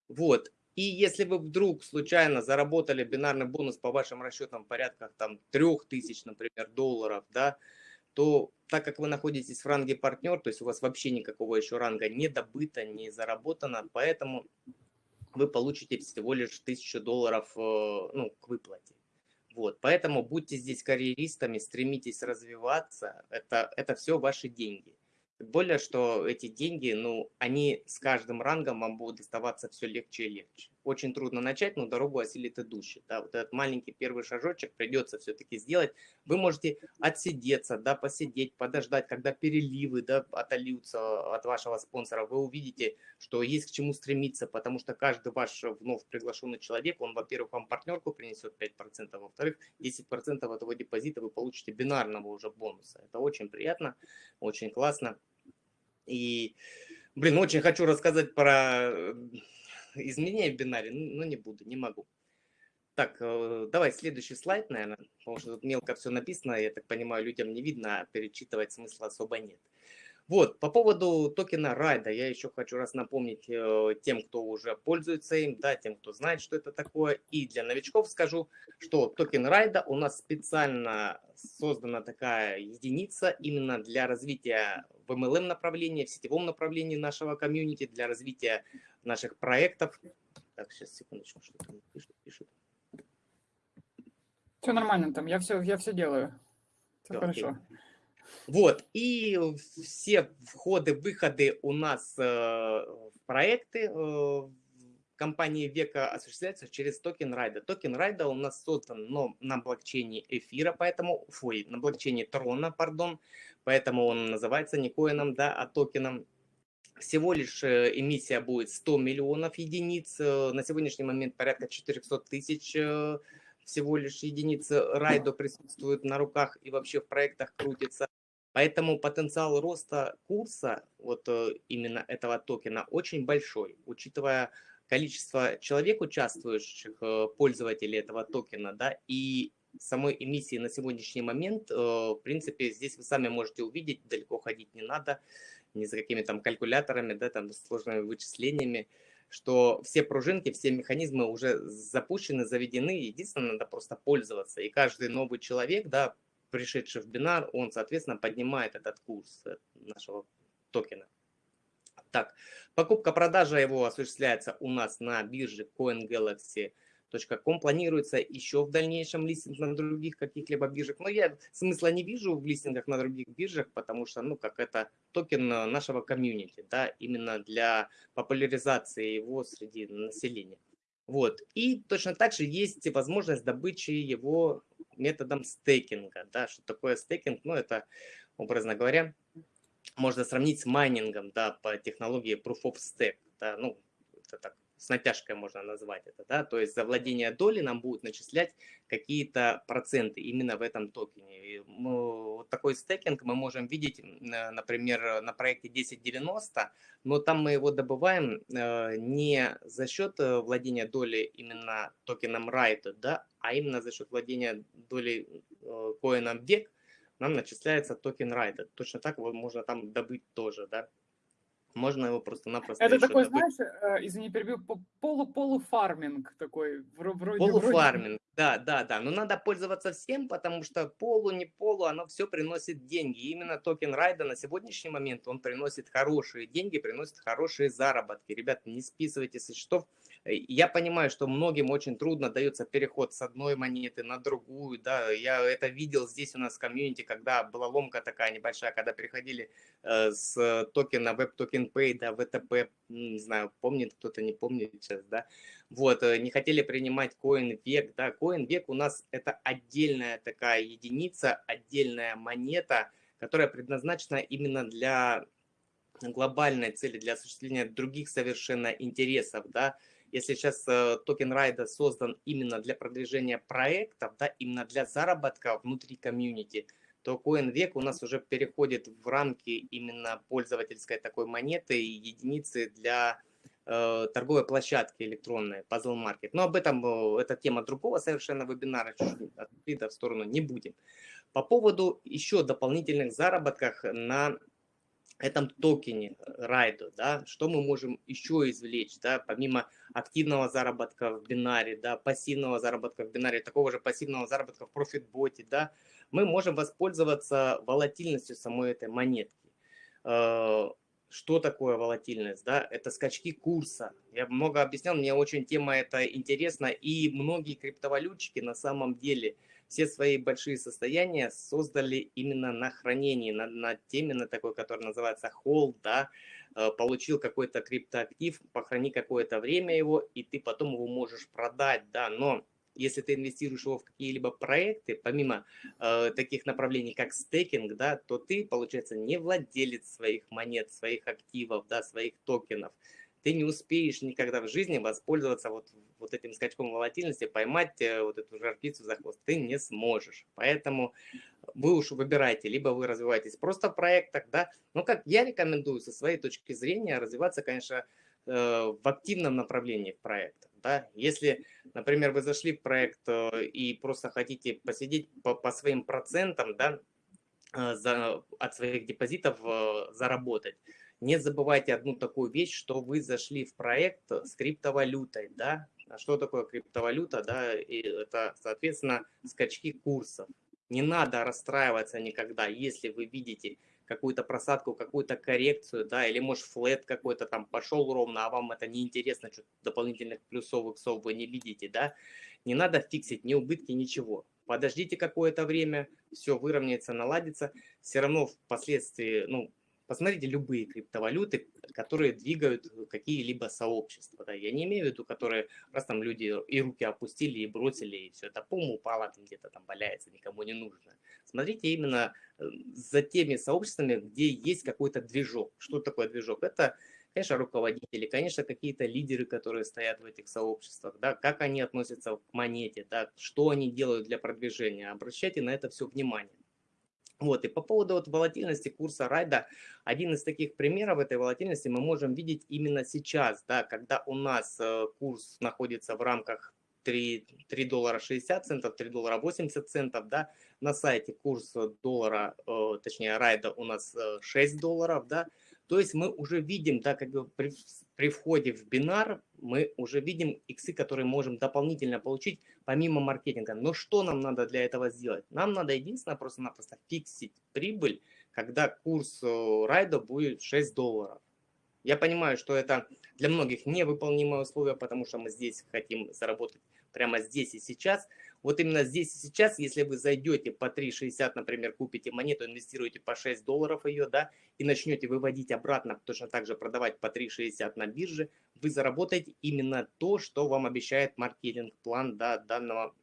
Вот. И если вы вдруг случайно заработали бинарный бонус по вашим расчетам в порядках там 3000, например, долларов, да, то так как вы находитесь в ранге партнер, то есть у вас вообще никакого еще ранга не добыто, не заработано, поэтому вы получите всего лишь 1000 долларов э, ну, к выплате. Вот, поэтому будьте здесь карьеристами, стремитесь развиваться, это, это все ваши деньги. Более, что эти деньги, ну, они с каждым рангом вам будут доставаться все легче и легче очень трудно начать, но дорогу осилит идущий. Да, вот этот маленький первый шажочек придется все-таки сделать. Вы можете отсидеться, да, посидеть, подождать, когда переливы да, отольются от вашего спонсора. Вы увидите, что есть к чему стремиться, потому что каждый ваш вновь приглашенный человек, он, во-первых, вам партнерку принесет 5%, во-вторых, 10% этого депозита вы получите бинарного уже бонуса. Это очень приятно, очень классно. И, блин, очень хочу рассказать про изменения в бинаре, ну, не буду, не могу. Так, э, давай следующий слайд, наверное, потому что тут мелко все написано, я так понимаю, людям не видно, а перечитывать смысла особо нет. Вот, по поводу токена Райда, я еще хочу раз напомнить э, тем, кто уже пользуется им, да, тем, кто знает, что это такое. И для новичков скажу, что токен Райда у нас специально создана такая единица именно для развития в MLM направлении, в сетевом направлении нашего комьюнити, для развития наших проектов. Так, сейчас, секундочку, что там пишут, пишут. Все нормально там, я все, я все делаю. Все, все хорошо. Окей. Вот, и все входы-выходы у нас э, в проекты э, компании Века осуществляются через токен Райда. Токен Райда у нас создан но на блокчейне Эфира, поэтому, фой, на блокчейне Трона, пардон, поэтому он называется не коином, да, а токеном. Всего лишь э, эмиссия будет 100 миллионов единиц, на сегодняшний момент порядка 400 тысяч всего лишь единиц Райдо присутствуют на руках и вообще в проектах крутится. Поэтому потенциал роста курса вот э, именно этого токена очень большой, учитывая количество человек, участвующих, э, пользователей этого токена, да, и самой эмиссии на сегодняшний момент, э, в принципе, здесь вы сами можете увидеть, далеко ходить не надо, ни за какими там калькуляторами, да, там сложными вычислениями, что все пружинки, все механизмы уже запущены, заведены, единственное, надо просто пользоваться. И каждый новый человек, да, пришедший в бинар, он, соответственно, поднимает этот курс э, нашего токена. Так, покупка-продажа его осуществляется у нас на бирже CoinGalaxy.com. Планируется еще в дальнейшем листинг на других каких-либо биржах. Но я смысла не вижу в листингах на других биржах, потому что, ну, как это токен э, нашего комьюнити, да, именно для популяризации его среди населения. Вот. И точно так же есть возможность добычи его методом стейкинга. Да, что такое стейкинг? Ну, это, образно говоря, можно сравнить с майнингом да, по технологии Proof of Stake. Да, ну, это так с натяжкой можно назвать это, да, то есть за владение доли нам будут начислять какие-то проценты именно в этом токене. И, ну, вот такой стейкинг мы можем видеть, например, на проекте 1090, но там мы его добываем э, не за счет э, владения доли именно токеном RIDE, да, а именно за счет владения долей э, коином VEC нам начисляется токен RIDE. Точно так можно там добыть тоже, да. Можно его просто-напросто Это такой, добыть. знаешь, э, извини, перебью, полу-полуфарминг такой, вро- вроде, вроде. Полуфарминг, да, да, да. Но надо пользоваться всем, потому что полу, не полу, оно все приносит деньги. И именно токен RIDE а на сегодняшний момент, он приносит хорошие деньги, приносит хорошие заработки. Ребят, не списывайте со счетов. Э, Я понимаю, что многим очень трудно дается переход с одной монеты на другую, да, я это видел здесь у нас в комьюнити, когда была ломка такая небольшая, когда переходили э, с токена Web Token Pay до VTP, не знаю, помнит кто-то, не помнит сейчас, да, вот, э, не хотели принимать Coin век, да, Coin век у нас это отдельная такая единица, отдельная монета, которая предназначена именно для глобальной цели, для осуществления других совершенно интересов, да, если сейчас э, токен RIDE а создан именно для продвижения проектов, да, именно для заработка внутри комьюнити, то CoinVec у нас уже переходит в рамки именно пользовательской такой монеты и единицы для э, торговой площадки электронной Puzzle Market. Но об этом, э, это тема другого совершенно вебинара, чуть-чуть отклида в сторону не будем. По поводу еще дополнительных заработках на этом токене райду, да, что мы можем еще извлечь, да, помимо активного заработка в бинаре, да, пассивного заработка в бинаре, такого же пассивного заработка в профитботе, да, мы можем воспользоваться волатильностью самой этой монетки. Э, что такое волатильность? Да? Это скачки курса. Я много объяснял, мне очень тема эта интересна, и многие криптовалютчики на самом деле все свои большие состояния создали именно на хранении, на, на теме, на такой, который называется hold, да, э, получил какой-то криптоактив, похрани какое-то время его, и ты потом его можешь продать, да, но если ты инвестируешь его в какие-либо проекты, помимо э, таких направлений, как стейкинг, да, то ты, получается, не владелец своих монет, своих активов, да, своих токенов. Ты не успеешь никогда в жизни воспользоваться вот, вот этим скачком волатильности, поймать э, вот эту жар-птицу за хвост. Ты не сможешь. Поэтому вы уж выбираете, либо вы развиваетесь просто в проектах, да. Но как я рекомендую со своей точки зрения развиваться, конечно, э, в активном направлении в проектах. Да? Если, например, вы зашли в проект э, и просто хотите посидеть по, по своим процентам да, за, от своих депозитов заработать, не забывайте одну такую вещь, что вы зашли в проект с криптовалютой. Да? А что такое криптовалюта? Да? И это, соответственно, скачки курсов. Не надо расстраиваться никогда, если вы видите какую-то просадку, какую-то коррекцию, да, или может флет какой-то там пошел ровно, а вам это не интересно, что дополнительных плюсов, иксов вы не видите, да, не надо фиксить ни убытки, ничего. Подождите какое-то время, все выровняется, наладится, все равно впоследствии, ну, Посмотрите любые криптовалюты, которые двигают какие-либо сообщества. Да. Я не имею в виду, которые раз там люди и руки опустили, и бросили, и все это пум упало, там где-то там валяется, никому не нужно. Смотрите именно э, за теми сообществами, где есть какой-то движок. Что такое движок? Это, конечно, руководители, конечно, какие-то лидеры, которые стоят в этих сообществах, да, как они относятся к монете, да, что они делают для продвижения. Обращайте на это все внимание. Вот, и по поводу вот волатильности курса райда, один из таких примеров этой волатильности мы можем видеть именно сейчас, да, когда у нас э, курс находится в рамках 3, 3 доллара 60 центов, 3 доллара 80 центов, да, на сайте курс доллара, э, точнее райда у нас э, 6 долларов, да, то есть мы уже видим, да, как при, при входе в бинар мы уже видим иксы, которые можем дополнительно получить помимо маркетинга. Но что нам надо для этого сделать? Нам надо единственное просто-напросто фиксить прибыль, когда курс э, райда будет 6 долларов. Я понимаю, что это для многих невыполнимое условие, потому что мы здесь хотим заработать прямо здесь и сейчас. Вот именно здесь и сейчас, если вы зайдете по 3,60, например, купите монету, инвестируете по 6 долларов ее, да, и начнете выводить обратно, точно так же продавать по 3,60 на бирже, вы заработаете именно то, что вам обещает маркетинг-план да, данного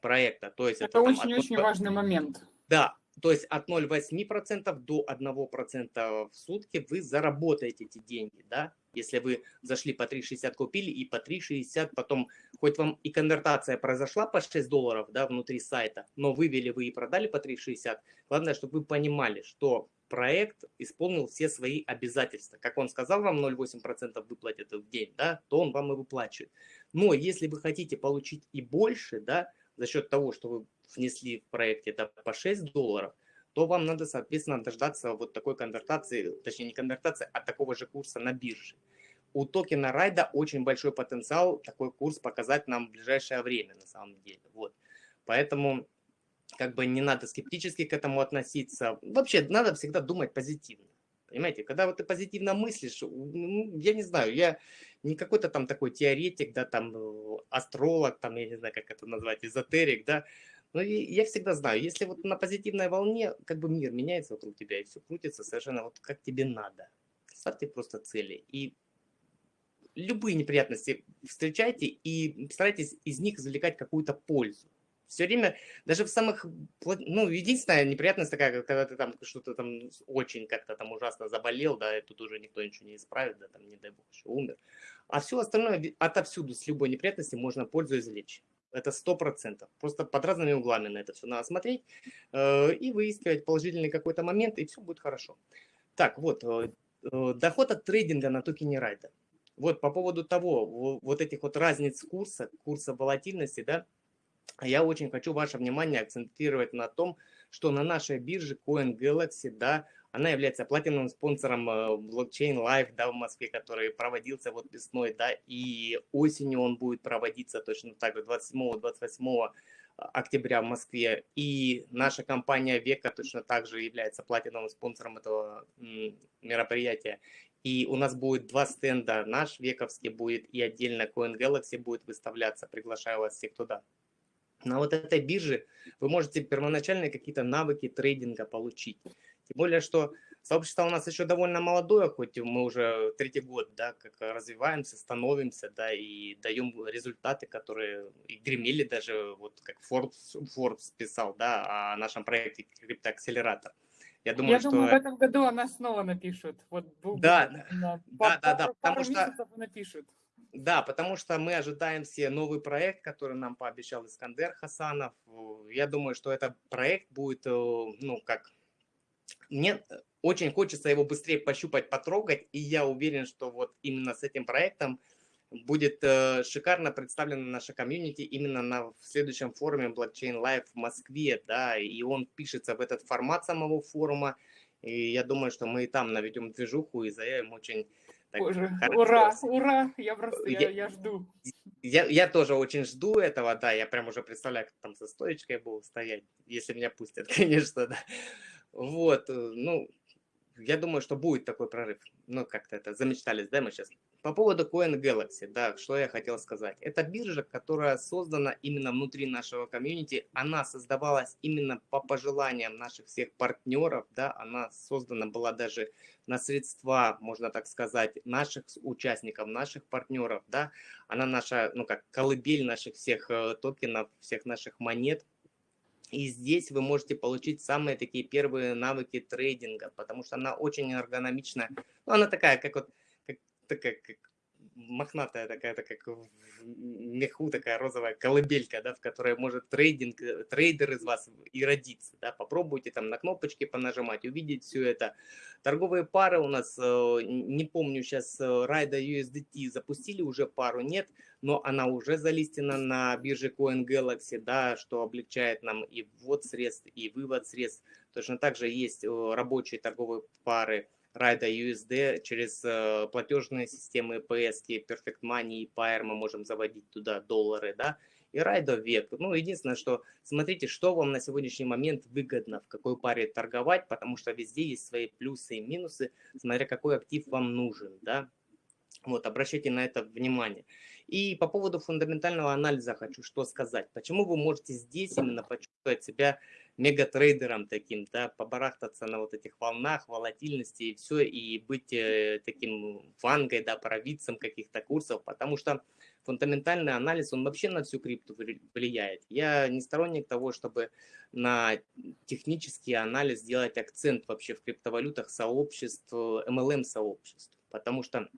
проекта. То есть это очень-очень от... важный момент. Да, то есть от 0,8% до 1% в сутки вы заработаете эти деньги, да, если вы зашли по 3,60 купили и по 3,60 потом, хоть вам и конвертация произошла по 6 долларов, да, внутри сайта, но вывели вы и продали по 3,60, главное, чтобы вы понимали, что проект исполнил все свои обязательства. Как он сказал, вам 0,8% выплатит в день, да, то он вам и выплачивает. Но если вы хотите получить и больше, да, за счет того, что вы внесли в проекте да, по 6 долларов, то вам надо, соответственно, дождаться вот такой конвертации, точнее не конвертации, а такого же курса на бирже. У токена Райда очень большой потенциал такой курс показать нам в ближайшее время, на самом деле. Вот. Поэтому как бы не надо скептически к этому относиться. Вообще, надо всегда думать позитивно. Понимаете, когда вот ты позитивно мыслишь, ну, я не знаю, я не какой-то там такой теоретик, да, там э, астролог, там, я не знаю, как это назвать, эзотерик, да, но я всегда знаю, если вот на позитивной волне, как бы мир меняется вокруг тебя, и все крутится совершенно вот как тебе надо. Ставьте просто цели. И любые неприятности встречайте и старайтесь из них извлекать какую-то пользу все время, даже в самых, ну, единственная неприятность такая, когда ты там что-то там очень как-то там ужасно заболел, да, и тут уже никто ничего не исправит, да, там, не дай бог, еще умер. А все остальное отовсюду с любой неприятности можно пользу извлечь. Это сто процентов. Просто под разными углами на это все надо смотреть э, и выискивать положительный какой-то момент, и все будет хорошо. Так, вот, э, э, доход от трейдинга на токене Райда. Вот по поводу того, вот этих вот разниц курса, курса волатильности, да, я очень хочу ваше внимание акцентировать на том, что на нашей бирже CoinGalaxy, да, она является платиновым спонсором э, блокчейн Live, да, в Москве, который проводился вот весной, да, и осенью он будет проводиться точно так же 27-28 октября в Москве. И наша компания Века точно так же является платиновым спонсором этого мероприятия. И у нас будет два стенда, наш Вековский будет и отдельно CoinGalaxy будет выставляться. Приглашаю вас всех туда на вот этой бирже вы можете первоначальные какие-то навыки трейдинга получить. Тем более, что сообщество у нас еще довольно молодое, хоть мы уже третий год, да, как развиваемся, становимся, да, и даем результаты, которые и гремели даже, вот как Forbes, Forbes писал, да, о нашем проекте криптоакселератор. Я думаю, Я что... думаю, в этом году она снова напишут. Вот, да, да, да, да, да, потому что напишут. Да, потому что мы ожидаем все новый проект, который нам пообещал Искандер Хасанов. Я думаю, что этот проект будет, э, ну, как... Мне очень хочется его быстрее пощупать, потрогать, и я уверен, что вот именно с этим проектом будет э, шикарно представлена наша комьюнити именно на в следующем форуме Blockchain Live в Москве, да, и он пишется в этот формат самого форума, и я думаю, что мы и там наведем движуху и заявим очень так, Боже, ура, ура, я просто, я, я, я жду. Я, я тоже очень жду этого, да, я прям уже представляю, как там со стоечкой буду стоять, если меня пустят, конечно, да. Вот, э, ну, я думаю, что будет такой прорыв. Ну, как-то это замечтались, да, мы сейчас по поводу Coin Galaxy, да, что я хотел сказать. Это биржа, которая создана именно внутри нашего комьюнити. Она создавалась именно по пожеланиям наших всех партнеров, да, она создана была даже на средства, можно так сказать, наших участников, наших партнеров, да. Она наша, ну как, колыбель наших всех э, токенов, всех наших монет. И здесь вы можете получить самые такие первые навыки трейдинга, потому что она очень эргономичная. Ну, она такая, как вот такая, как мохнатая такая, такая как в меху такая розовая колыбелька, да, в которой может трейдинг, э, трейдер из вас и родиться, да, попробуйте там на кнопочки понажимать, увидеть все это. Торговые пары у нас, э, не помню сейчас, Райда э, USDT запустили уже пару, нет, но она уже залистена на бирже CoinGalaxy, да, что облегчает нам и ввод средств, и вывод средств. Точно так же есть рабочие торговые пары, Райда USD через э, платежные системы PS, Perfect Money и Pair мы можем заводить туда доллары, да, и Райда век. Ну, единственное, что смотрите, что вам на сегодняшний момент выгодно, в какой паре торговать, потому что везде есть свои плюсы и минусы, смотря какой актив вам нужен, да. Вот, обращайте на это внимание. И по поводу фундаментального анализа хочу что сказать. Почему вы можете здесь именно почувствовать себя мегатрейдером таким, да, побарахтаться на вот этих волнах, волатильности и все, и быть э, таким вангой, да, провидцем каких-то курсов, потому что фундаментальный анализ, он вообще на всю крипту влияет. Я не сторонник того, чтобы на технический анализ делать акцент вообще в криптовалютах сообществ, MLM-сообществ, потому что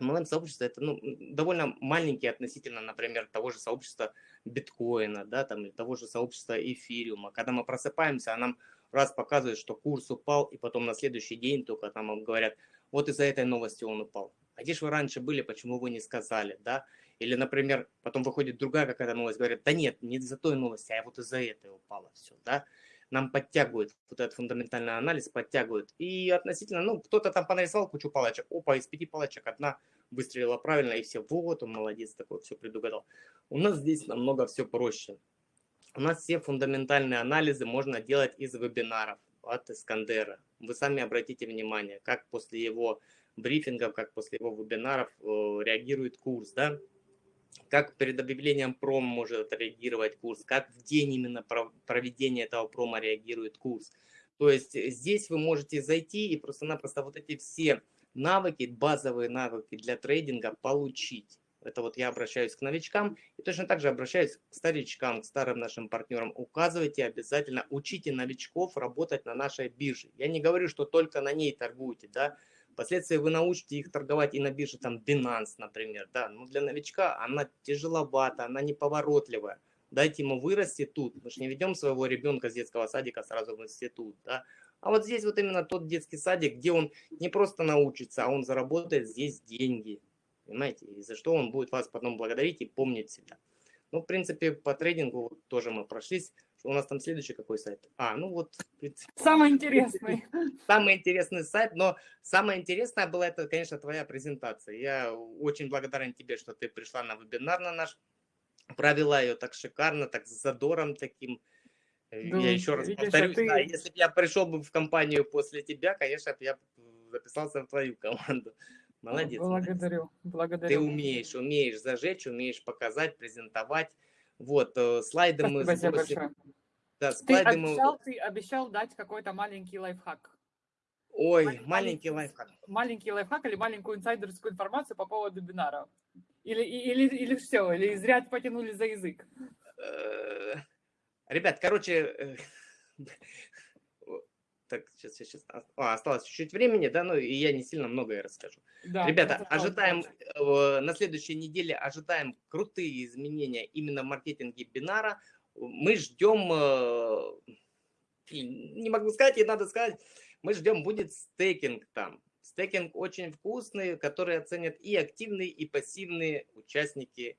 MLM-сообщество это ну, довольно маленькие относительно, например, того же сообщества биткоина, да, там, или того же сообщества эфириума. Когда мы просыпаемся, а нам раз показывают, что курс упал, и потом на следующий день только там говорят, вот из-за этой новости он упал. А где же вы раньше были, почему вы не сказали, да? Или, например, потом выходит другая какая-то новость, говорят, да нет, не из-за той новости, а вот из-за этой упало все, да? Нам подтягивают, вот этот фундаментальный анализ подтягивают. И относительно, ну, кто-то там понарисовал кучу палочек, опа, из пяти палочек одна выстрелила правильно, и все, вот он молодец такой, все предугадал. У нас здесь намного все проще. У нас все фундаментальные анализы можно делать из вебинаров от Искандера. Вы сами обратите внимание, как после его брифингов, как после его вебинаров э, реагирует курс, да? как перед объявлением пром может реагировать курс, как в день именно проведения этого промо реагирует курс. То есть здесь вы можете зайти и просто-напросто вот эти все навыки, базовые навыки для трейдинга получить. Это вот я обращаюсь к новичкам и точно так же обращаюсь к старичкам, к старым нашим партнерам. Указывайте обязательно, учите новичков работать на нашей бирже. Я не говорю, что только на ней торгуйте, да. Впоследствии вы научите их торговать и на бирже, там, Binance, например, да. Но для новичка она тяжеловата, она неповоротливая. Дайте ему вырасти тут. Мы же не ведем своего ребенка с детского садика сразу в институт, да. А вот здесь вот именно тот детский садик, где он не просто научится, а он заработает здесь деньги. Понимаете? И за что он будет вас потом благодарить и помнить всегда. Ну, в принципе, по трейдингу тоже мы прошлись. У нас там следующий какой сайт? А, ну вот... Самый интересный. Самый интересный сайт, но самое интересное было это, конечно, твоя презентация. Я очень благодарен тебе, что ты пришла на вебинар на наш, провела ее так шикарно, так с задором таким. Да, я еще раз видишь, а повторюсь, ты... да, если бы я пришел бы в компанию после тебя, конечно, я записался в твою команду. Молодец. Благодарю, благодарю. Ты умеешь, умеешь зажечь, умеешь показать, презентовать. Вот, э, слайды мы Спасибо сбросим. большое. Да, слайды ты, обещал, мы... ты обещал дать какой-то маленький лайфхак. Ой, маленький, маленький лайфхак. Маленький лайфхак или маленькую инсайдерскую информацию по поводу вебинара. Или, или, или все, или зря потянули за язык. Ребят, короче, э, так, сейчас, сейчас, а, осталось чуть-чуть времени, да, ну и я не сильно многое расскажу. Да, Ребята, ожидаем, э, на следующей неделе ожидаем крутые изменения именно в маркетинге бинара. Мы ждем, э, не могу сказать, и надо сказать, мы ждем, будет стейкинг там. Стейкинг очень вкусный, который оценят и активные, и пассивные участники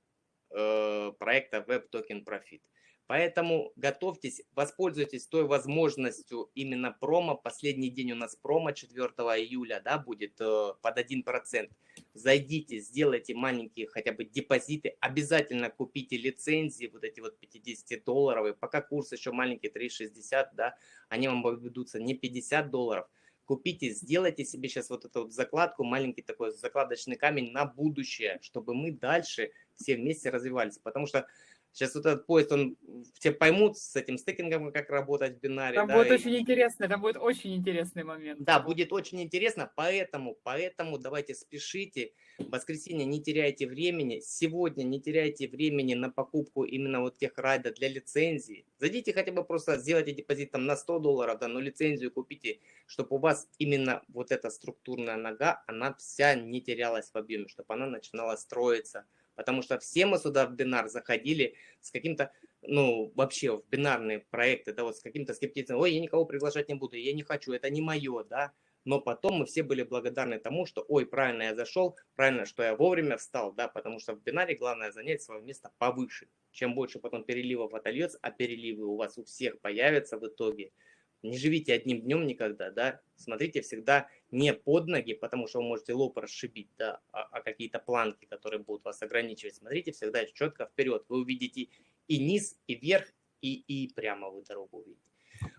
э, проекта Web Token Profit. Поэтому готовьтесь, воспользуйтесь той возможностью именно промо. Последний день у нас промо 4 июля да, будет э, под 1%. Зайдите, сделайте маленькие хотя бы депозиты. Обязательно купите лицензии, вот эти вот 50 долларовые. Пока курс еще маленький, 3,60, да, они вам обойдутся не 50 долларов. Купите, сделайте себе сейчас вот эту вот закладку, маленький такой закладочный камень на будущее, чтобы мы дальше все вместе развивались. Потому что Сейчас вот этот поезд, он все поймут с этим стейкингом, как работать в бинаре. Там да, будет и... очень интересно, это будет очень интересный момент. Да, будет очень интересно, поэтому, поэтому давайте спешите. В воскресенье не теряйте времени, сегодня не теряйте времени на покупку именно вот тех райдов для лицензии. Зайдите хотя бы просто, сделайте депозит там на 100 долларов, да, но лицензию купите, чтобы у вас именно вот эта структурная нога, она вся не терялась в объеме, чтобы она начинала строиться Потому что все мы сюда в бинар заходили с каким-то, ну, вообще в бинарные проекты, да, вот с каким-то скептицизмом. Ой, я никого приглашать не буду, я не хочу, это не мое, да. Но потом мы все были благодарны тому, что, ой, правильно я зашел, правильно, что я вовремя встал, да, потому что в бинаре главное занять свое место повыше. Чем больше потом переливов отольется, а переливы у вас у всех появятся в итоге – не живите одним днем никогда, да, смотрите всегда не под ноги, потому что вы можете лоб расшибить, да, а, а какие-то планки, которые будут вас ограничивать. Смотрите всегда четко вперед, вы увидите и низ, и вверх, и, и прямо вы дорогу увидите.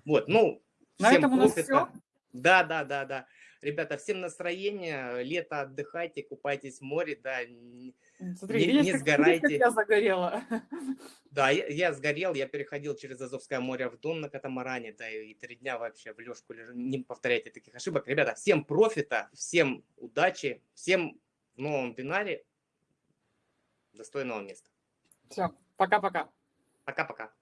Вот, ну, На всем этом у нас все. Да, да, да, да. Ребята, всем настроение, лето отдыхайте, купайтесь в море, да, Смотри, не, видишь, не сгорайте. Как я загорела. Да, я, я сгорел, я переходил через Азовское море в Дон на катамаране, да, и три дня вообще в лёжку лежу. Не повторяйте таких ошибок. Ребята, всем профита, всем удачи, всем в новом бинаре. достойного места. Все, пока-пока. Пока-пока.